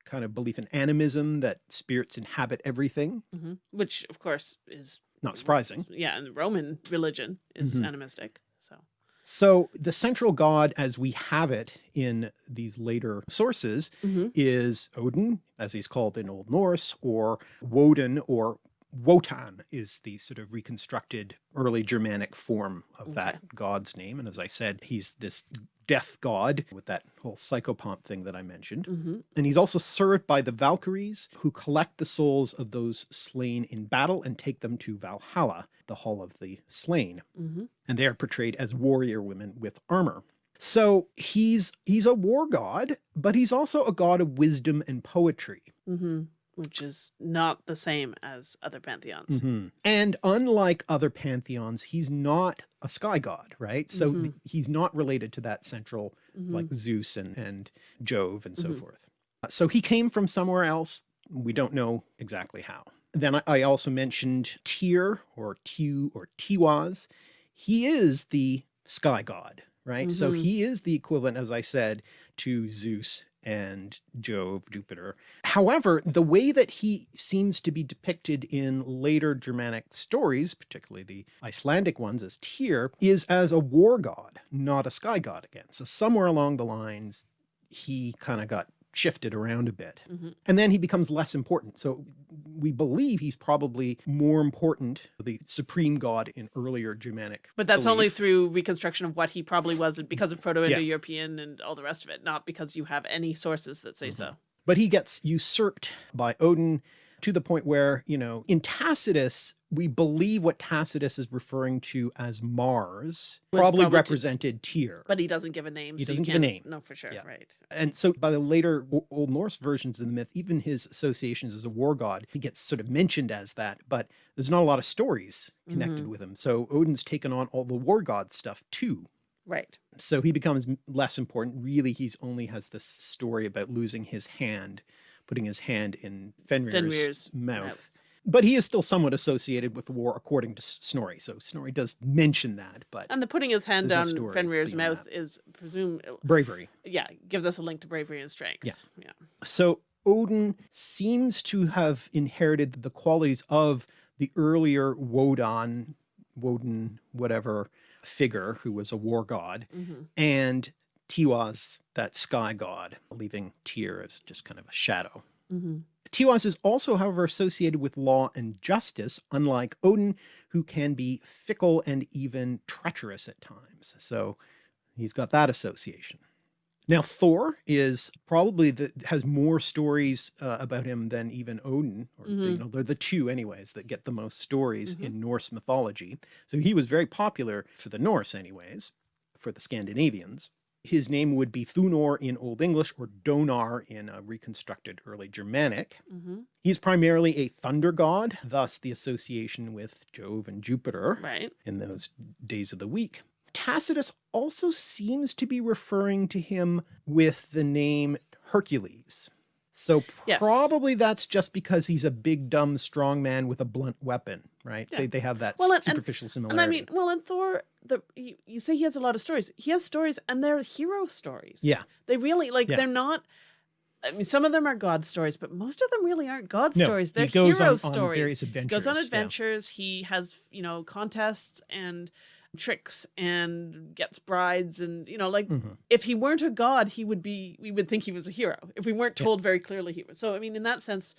kind of belief in animism, that spirits inhabit everything. hmm Which of course is Not surprising. Yeah, and the Roman religion is Mhm. animistic. So So the central god as we have it in these later sources Mhm. is Odin, as he's called in Old Norse, or Woden or Wotan is the sort of reconstructed early Germanic form of that god's name. And as I said, he's this death god with that whole psychopomp thing that I mentioned. hmm And he's also served by the Valkyries who collect the souls of those slain in battle and take them to Valhalla, the hall of the slain hmm and they are portrayed as warrior women with armor. So he's he's a war god, but he's also a god of wisdom and poetry. hmm Which is not the same as other pantheons. And unlike other pantheons, he's not a sky god, right? So Mhm. he's not related to that central Mhm. like Zeus and, and Jove and so Mhm. forth. So he came from somewhere else. We don't know exactly how. Then I, I also mentioned Tyr or Tiw or Tiwaz. He is the sky god, right? So Mhm. he is the equivalent, as I said, to Zeus and Jove, Jupiter. However, the way that he seems to be depicted in later Germanic stories, particularly the Icelandic ones as Tyr, is as a war god, not a sky god again. So somewhere along the lines, he kind of got shifted around a bit. Mhm. And then he becomes less important. So we believe he's probably more important, the supreme god in earlier Germanic. But that's only through reconstruction of what he probably was because of Proto-Indo-European and all the rest of it, not because you have any sources that say mm-hmm. so. But he gets usurped by Odin to the point where, you know, in Tacitus, we believe what Tacitus is referring to as Mars probably probably represented Tyr. But he doesn't give a name. He so doesn't give a name. know for sure. Yeah. Right. And so by the later Old Norse versions of the myth, even his associations as a war god, he gets sort of mentioned as that, but there's not a lot of stories connected Mhm. with him. So Odin's taken on all the war god stuff too. Right. So he becomes less important. Really, he's only has this story about losing his hand, putting his hand in Fenrir's, Fenrir's mouth. mouth. but he is still somewhat associated with the war according to Snorri. So Snorri does mention that, but And the putting his hand down Fenrir's mouth is presume, bravery. yeah, gives us a link to bravery and strength. Yeah. Yeah. So Odin seems to have inherited the qualities of the earlier Wodan, Woden, whatever figure who was a war god, Mhm. and Tiwaz, that sky god, leaving Tyr as just kind of a shadow. Mhm. Tiwaz is also, however, associated with law and justice, unlike Odin, who can be fickle and even treacherous at times. So he's got that association. Now Thor is probably the has more stories uh, about him than even Odin, or Mhm. you know they're the two anyways that get the most stories Mhm. in Norse mythology. So he was very popular for the Norse anyways, for the Scandinavians. His name would be Thunor in Old English or Donar in a reconstructed early Germanic. Mhm. He's primarily a thunder god, thus the association with Jove and Jupiter Right. in those days of the week. Tacitus also seems to be referring to him with the name Hercules. So Yes. probably that's just because he's a big, dumb, strong man with a blunt weapon, right? Yeah. They, they have that Well, and- superficial similarity. And I mean, well, and Thor, the you, you say he has a lot of stories. He has stories, and they're hero stories. Yeah. they really like. Yeah. They're not. I mean, some of them are God stories, but most of them really aren't God No, stories. They're he goes hero on, on stories. various adventures. goes on yeah. adventures. He has you know contests and tricks and gets brides and you know like Mhm. if he weren't a god he would be we would think he was a hero if we weren't Yeah. told very clearly he was so i mean in that sense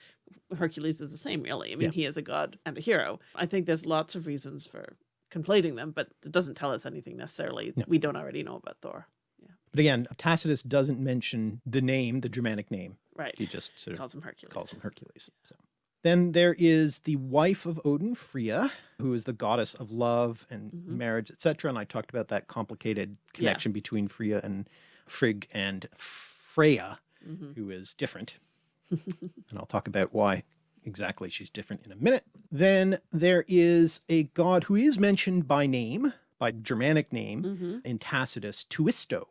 hercules is the same really i mean Yeah. he is a god and a hero i think there's lots of reasons for conflating them but it doesn't tell us anything necessarily No. we don't already know about thor Yeah. But again, Tacitus doesn't mention the name, the Germanic name. right He just sort of calls him hercules calls him Hercules. So then there is the wife of Odin, Freya, who is the goddess of love and Mhm. marriage, etc. And I talked about that complicated connection between Freya and Frigg and Freya, Mhm. who is different. and I'll talk about why exactly she's different in a minute. Then there is a god who is mentioned by name, by Germanic name, Mhm. in Tacitus, Tuisto,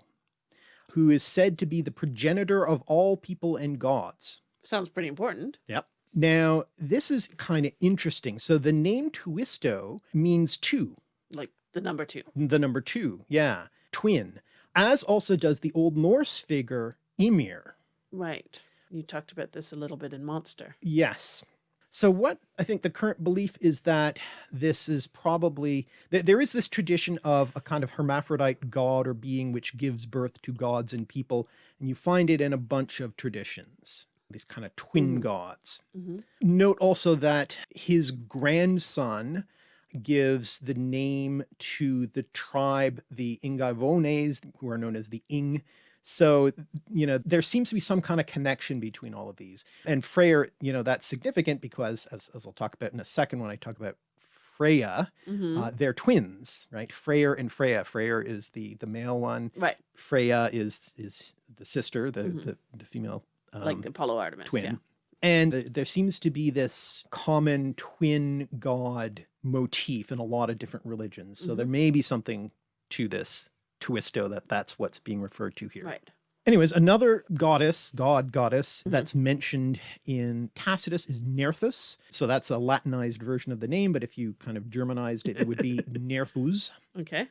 who is said to be the progenitor of all people and gods. sounds pretty important Yep. Now, this is kind of interesting. So the name Tuisto means two, like the number two the number two. Yeah. Twin. As also does the Old Norse figure Ymir. right you talked about this a little bit in monster Yes. So what I think the current belief is that this is probably, that there is this tradition of a kind of hermaphrodite god or being which gives birth to gods and people. And you find it in a bunch of traditions, these kind of twin Mhm. gods. hmm Note also that his grandson gives the name to the tribe, the Ingaevones, who are known as the Ing. So, you know, there seems to be some kind of connection between all of these. And Freyr, you know, that's significant because, as, as I'll talk about in a second when I talk about Freya, hmm uh, they're twins, right? Freyr and Freya. Freyr is the the male one. right Freya is is the sister, the Mhm. the, the female um, like the apollo artemis twin. yeah And th- there seems to be this common twin god motif in a lot of different religions. So Mhm. there may be something to this Tuisto that that's what's being referred to here. right Anyways, another goddess, god goddess Mhm. that's mentioned in Tacitus is Nerthus. So that's a Latinized version of the name, but if you kind of Germanized it, it would be Nerthus. okay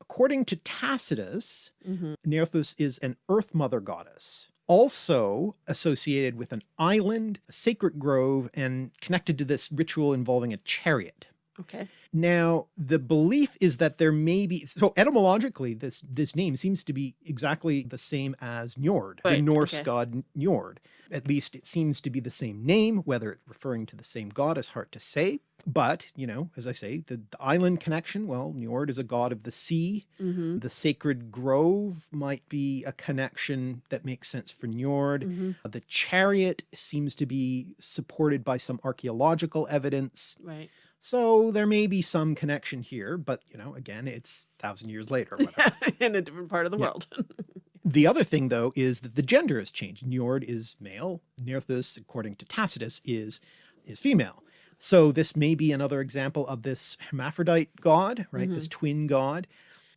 According to Tacitus, hmm Nerthus is an earth mother goddess, also associated with an island, a sacred grove, and connected to this ritual involving a chariot. okay Now, the belief is that there may be, so etymologically, this, this name seems to be exactly the same as Njord, the Norse okay. god Njord. At least it seems to be the same name, whether it's referring to the same god is hard to say. But, you know, as I say, the, the island connection, well, Njord is a god of the sea. hmm The sacred grove might be a connection that makes sense for Njord. hmm The chariot seems to be supported by some archaeological evidence. right So there may be some connection here, but you know, again, it's a thousand years later. in a different part of the Yeah. world the other thing though is that the gender has changed. Njord is male. Nerthus, according to Tacitus, is is female. So this may be another example of this hermaphrodite god, right? This mm-hmm. twin god.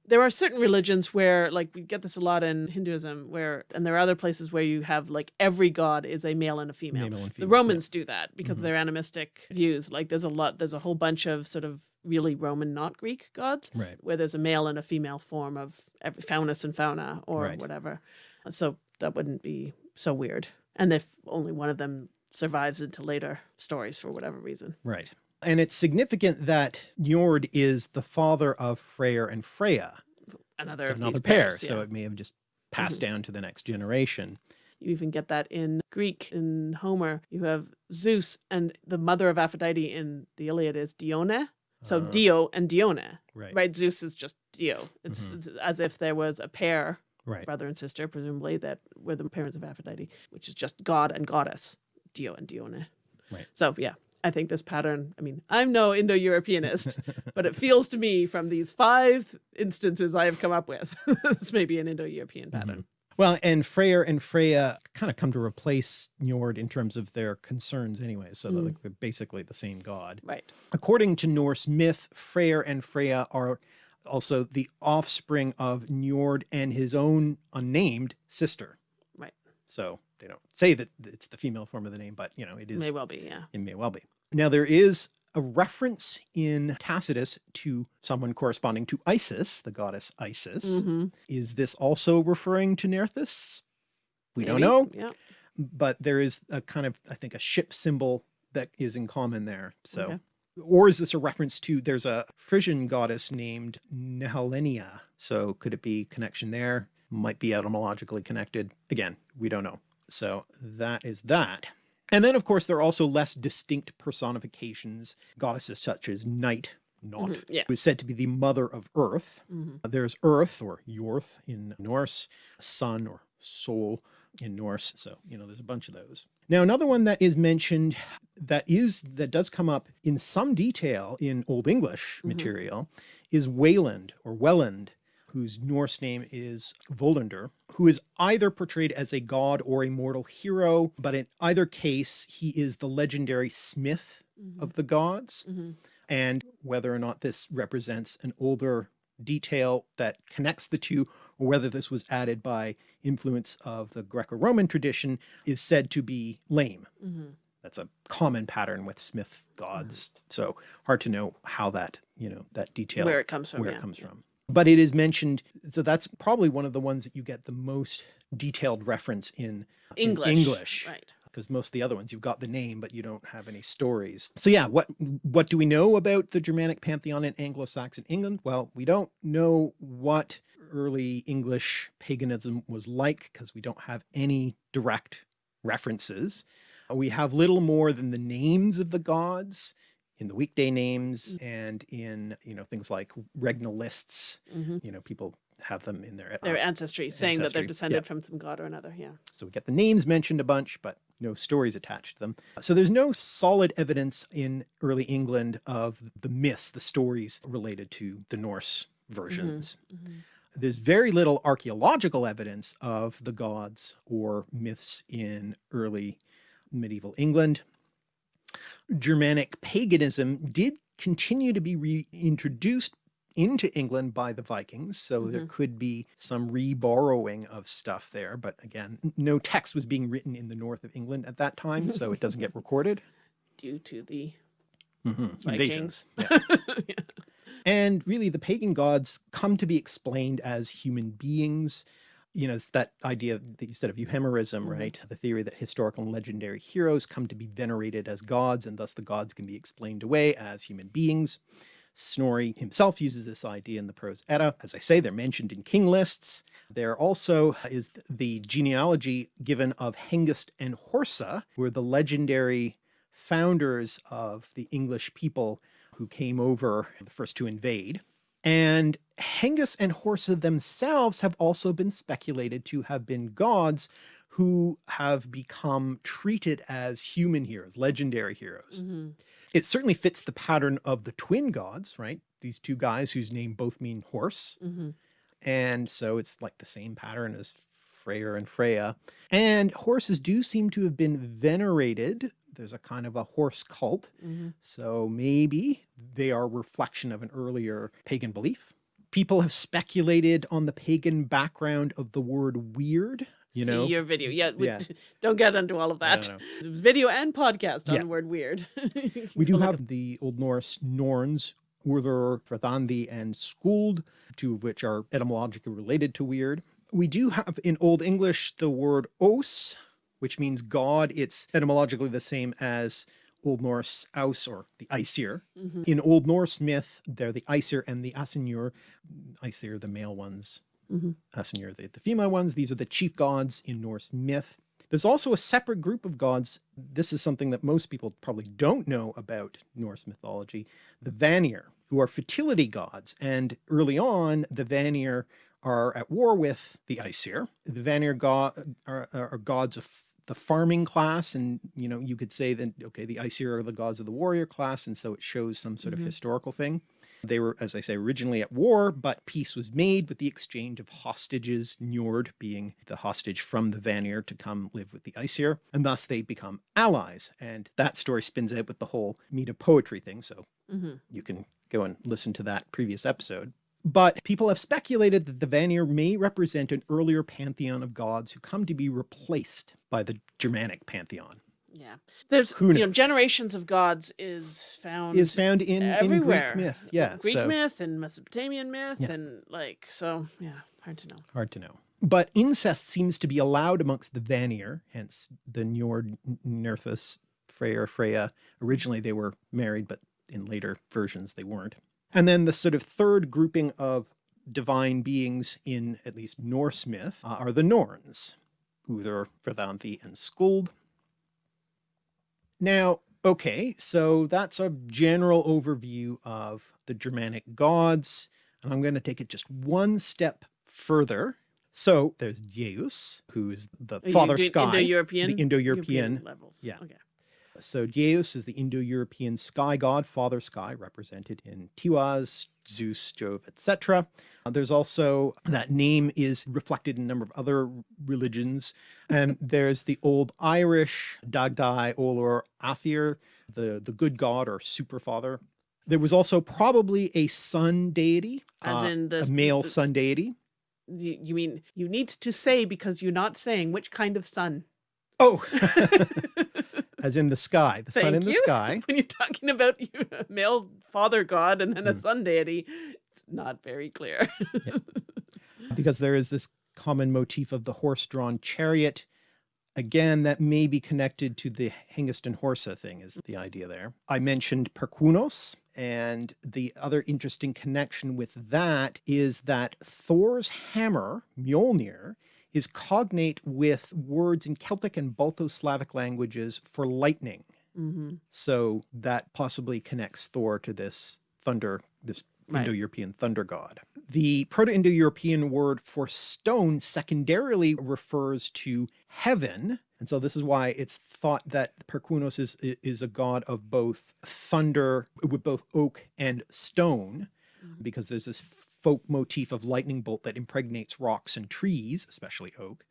There are certain religions where like we get this a lot in Hinduism where and there are other places where you have like every god is a male and a female. Male and the female, yeah. Romans do that because Mhm. of their animistic views. Like there's a lot there's a whole bunch of sort of really Roman not Greek gods Right. where there's a male and a female form of every faunus and fauna or Right. whatever. So that wouldn't be so weird. And if only one of them survives into later stories for whatever reason. Right. And it's significant that Njord is the father of Freyr and Freya. Another another pair, pairs, so it may have just passed Mhm. down to the next generation. You even get that in Greek in Homer. You have Zeus and the mother of Aphrodite in the Iliad is Dione. So Uh, Dio and Dione, Right. right? Zeus is just Dio. It's, Mhm. it's as if there was a pair, Right. brother and sister, presumably, that were the parents of Aphrodite, which is just God and goddess, Dio and Dione. Right. So yeah, I think this pattern. I mean, I'm no Indo-Europeanist, but it feels to me from these five instances I have come up with, this may be an Indo-European pattern. Well, and Freyr and Freya kind of come to replace Njord in terms of their concerns anyway. So they're, Mm. like, they're basically the same god. Right. According to Norse myth, Freyr and Freya are also the offspring of Njord and his own unnamed sister. Right. So they don't say that it's the female form of the name, but you know, it is May well be. Yeah. It may well be. Now, there is a reference in Tacitus to someone corresponding to Isis, the goddess Isis. hmm Is this also referring to Nerthus? We don't know, Yeah. but there is a kind of, I think, a ship symbol that is in common there. So, Okay. or is this a reference to, there's a Frisian goddess named Nehalennia. So could it be connection there? Might be etymologically connected. Again, we don't know. So that is that. And then, of course, there are also less distinct personifications, goddesses such as Night, Nótt, Mhm, yeah. who is said to be the mother of Earth. hmm There's Earth, or Jörð in Norse, Sun or Sól in Norse. So, you know, there's a bunch of those. Now, another one that is mentioned that is, that does come up in some detail in Old English Mhm. material is Wayland or Welland, whose Norse name is Völundr, who is either portrayed as a god or a mortal hero, but in either case, he is the legendary smith of the gods hmm and whether or not this represents an older detail that connects the two or whether this was added by influence of the Greco-Roman tradition is said to be lame. hmm That's a common pattern with Smith gods. So hard to know how that, you know, that detail Where it comes from. where yeah. it comes yeah. from. But it is mentioned, so that's probably one of the ones that you get the most detailed reference in in English. English Right. because most of the other ones you've got the name but you don't have any stories. So yeah, what what do we know about the Germanic pantheon in Anglo-Saxon England? Well, we don't know what early English paganism was like because we don't have any direct references. We have little more than the names of the gods in the weekday names and in, you know, things like regnal lists, hmm you know, people have them in their Their uh, ancestry, saying that they're descended yeah. from some god or another. Yeah. so we get the names mentioned a bunch, but no stories attached to them. So there's no solid evidence in early England of the myths, the stories related to the Norse versions. Mhm. There's very little archaeological evidence of the gods or myths in early medieval England. Germanic paganism did continue to be reintroduced into England by the Vikings, so there could be some reborrowing of stuff there. But again, no text was being written in the north of England at that time, so it doesn't get recorded. Due to the Mhm, Vikings. Invasions. yeah. And really, the pagan gods come to be explained as human beings. You know, it's that idea that you said of euhemerism, Mhm. right? The theory that historical and legendary heroes come to be venerated as gods, and thus the gods can be explained away as human beings. Snorri himself uses this idea in the Prose Edda. As I say, they're mentioned in king lists. There also is the genealogy given of Hengist and Horsa, who are the legendary founders of the English people who came over the first to invade. And Hengist and Horsa themselves have also been speculated to have been gods who have become treated as human heroes, legendary heroes. Mhm. It certainly fits the pattern of the twin gods, right? These two guys whose name both mean horse. Mhm. And so it's like the same pattern as Freyr and Freya. And horses do seem to have been venerated. There's a kind of a horse cult. Mhm. So maybe they are a reflection of an earlier pagan belief. People have speculated on the pagan background of the word weird, you See know, your video. Yeah, we, Yeah. don't get into all of that. no. Video and podcast on Yeah. the word weird. We do have the Old Norse Norns, Urður, Verðandi, and Skuld, two of which are etymologically related to weird. We do have in Old English the word os, which means God. It's etymologically the same as Old Norse aus or the Aesir. Mhm. In Old Norse myth, they're the Aesir and the Ásynjur. Aesir, the male ones, Mhm. Ásynjur, the, the female ones. These are the chief gods in Norse myth. There's also a separate group of gods. This is something that most people probably don't know about Norse mythology, the Vanir, who are fertility gods. And early on, the Vanir are at war with the Aesir. The Vanir god are, are are gods of the farming class. And, you know, you could say that, okay, the Aesir are the gods of the warrior class. And so it shows some sort Mhm. of historical thing. They were, as I say, originally at war, but peace was made with the exchange of hostages, Njord being the hostage from the Vanir to come live with the Aesir, and thus they become allies. And that story spins out with the whole Meta poetry thing, so Mhm. you can go and listen to that previous episode. But people have speculated that the Vanir may represent an earlier pantheon of gods who come to be replaced by the Germanic pantheon. Yeah. There's you know generations of gods is found Is found in, in everywhere. Greek myth. Yeah. Greek so myth and Mesopotamian myth Yeah. and like so yeah, hard to know. hard to know. But incest seems to be allowed amongst the Vanir, hence the Njord, Nerthus, Freyr, Freya. Originally they were married, but in later versions they weren't. And then the sort of third grouping of divine beings in at least Norse myth uh, are the Norns, Urður, Verðandi, and Skuld. Now, okay, so that's a general overview of the Germanic gods, and I'm going to take it just one step further. So there's Dyēus, who's the Are father sky, Indo-European, the Indo-European. levels. yeah. Okay. So Dyēus is the Indo-European sky god, father sky, represented in Tiwaz, Zeus, Jove, etc. Uh, there's also that name is reflected in a number of other religions. And there's the old Irish Dagdai Olor Athir, the, the good god or super father. There was also probably a sun deity, As uh, in the a male the- sun deity. You, you mean you need to say because you're not saying which kind of sun. Oh, as in the sky, the sun in the you. sky. when you're talking about you, a male father god and then a Mm. sun deity, it's not very clear. because there is this common motif of the horse-drawn chariot. Again, that may be connected to the Hengist Horsa thing is the idea there. I mentioned Perkunos, and the other interesting connection with that is that Thor's hammer, Mjolnir, is cognate with words in Celtic and Balto-Slavic languages for lightning. hmm So that possibly connects Thor to this thunder, this Right. Indo-European thunder god. The Proto-Indo-European word for stone secondarily refers to heaven. And so this is why it's thought that Perkunos is, is a god of both thunder with both oak and stone, Mhm. because there's this folk motif of lightning bolt that impregnates rocks and trees, especially oak.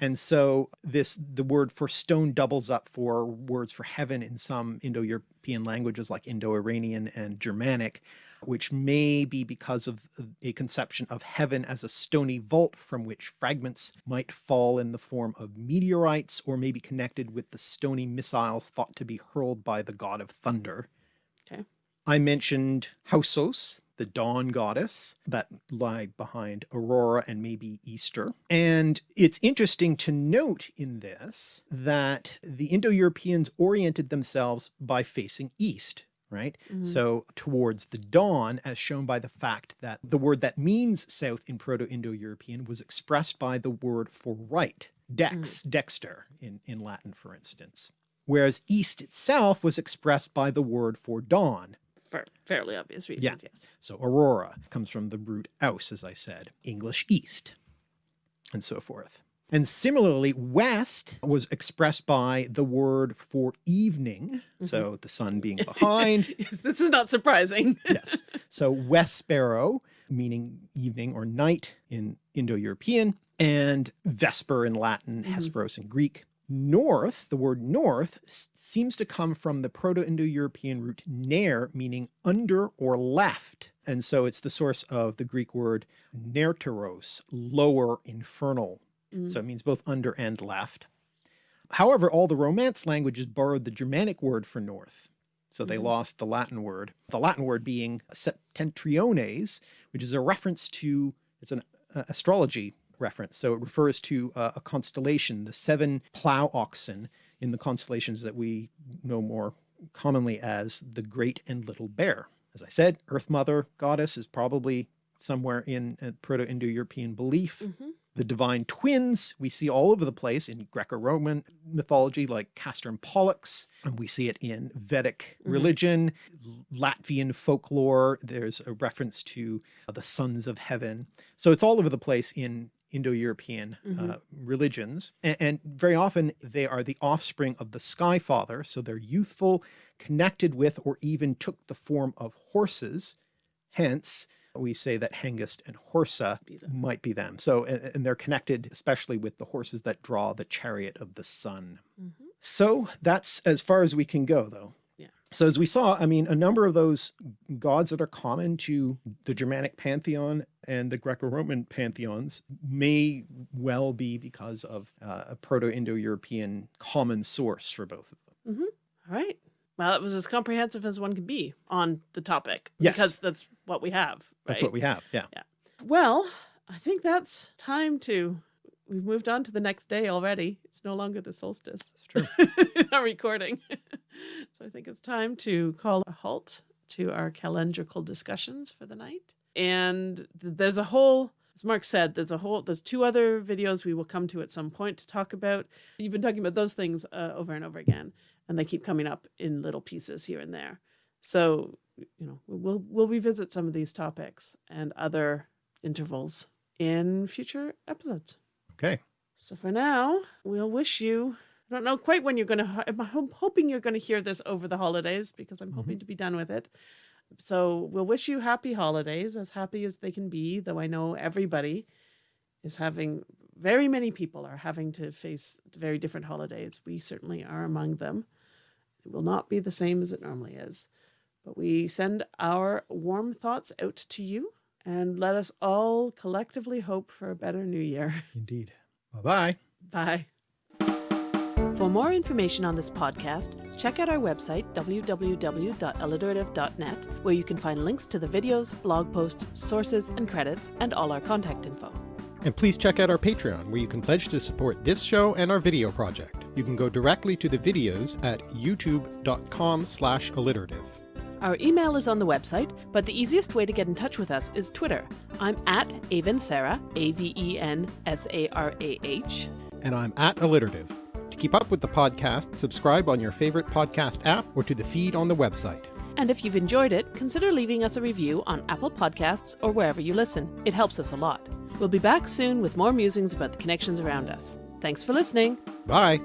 And so this the word for stone doubles up for words for heaven in some Indo-European languages like Indo-Iranian and Germanic, which may be because of a conception of heaven as a stony vault from which fragments might fall in the form of meteorites or may be connected with the stony missiles thought to be hurled by the god of thunder. Okay. I mentioned Hausos, the dawn goddess that lie behind Aurora and maybe Easter. And it's interesting to note in this that the Indo-Europeans oriented themselves by facing east, right? Mhm. So towards the dawn, as shown by the fact that the word that means south in Proto-Indo-European was expressed by the word for right, dex, dexter in, in Latin, for instance. Whereas east itself was expressed by the word for dawn, For fairly obvious reasons, Yeah. yes. so aurora comes from the root aus, as I said, English east, and so forth. And similarly, west was expressed by the word for evening, so the sun being behind. this is not surprising. yes. So wesperos, meaning evening or night in Indo-European, and Vesper in Latin, Mhm. Hesperos in Greek. North, the word north, seems to come from the Proto-Indo-European root ner, meaning under or left. And so it's the source of the Greek word nerteros, lower infernal. Mm. So it means both under and left. However, all the Romance languages borrowed the Germanic word for north. So they mm -hmm. lost the Latin word, the Latin word being septentriones, which is a reference to, it's an uh, astrology reference. So it refers to uh, a constellation, the seven plow oxen in the constellations that we know more commonly as the Great and Little Bear. As I said, Earth Mother goddess is probably somewhere in Proto-Indo-European belief. Mm -hmm. The divine twins we see all over the place in Greco-Roman mythology like Castor and Pollux, and we see it in Vedic mm -hmm. religion, Latvian folklore. There's a reference to the sons of heaven. So it's all over the place in Indo-European mm -hmm. uh, religions. And, and, very often they are the offspring of the Sky Father. So they're youthful, connected with, or even took the form of horses. Hence, we say that Hengist and Horsa be might be them. So, and, and, they're connected especially with the horses that draw the chariot of the sun. Mm -hmm. So that's as far as we can go though. So as we saw, I mean, a number of those gods that are common to the Germanic pantheon and the Greco-Roman pantheons may well be because of uh, a Proto-Indo-European common source for both of them. Mm -hmm. All right. Well, it was as comprehensive as one can be on the topic. Yes. Because that's what we have. Right? That's what we have. Yeah. Yeah. Well, I think that's time to, we've moved on to the next day already. It's no longer the solstice. It's true. in our recording. so I think it's time to call a halt to our calendrical discussions for the night. And there's a whole as Mark said, there's a whole, there's two other videos we will come to at some point to talk about. You've been talking about those things uh, over and over again and they keep coming up in little pieces here and there. So, you know, we'll, we'll revisit some of these topics and other intervals in future episodes. Okay. So for now, we'll wish you, I don't know quite when you're going to, I'm hoping you're going to hear this over the holidays because I'm mm -hmm. hoping to be done with it. So we'll wish you happy holidays, as happy as they can be, though I know everybody is having, very many people are having to face very different holidays. We certainly are among them. It will not be the same as it normally is. But we send our warm thoughts out to you and let us all collectively hope for a better new year. Indeed. Bye-bye. Bye. For more information on this podcast, check out our website, www.alliterative.net, where you can find links to the videos, blog posts, sources, and credits, and all our contact info. And please check out our Patreon, where you can pledge to support this show and our video project. You can go directly to the videos at youtube.com slash alliterative. Our email is on the website, but the easiest way to get in touch with us is Twitter. I'm at Avensarah, A-V-E-N-S-A-R-A-H. And I'm at alliterative. Keep up with the podcast, subscribe on your favorite podcast app or to the feed on the website. And if you've enjoyed it, consider leaving us a review on Apple Podcasts or wherever you listen. It helps us a lot. We'll be back soon with more musings about the connections around us. Thanks for listening. Bye.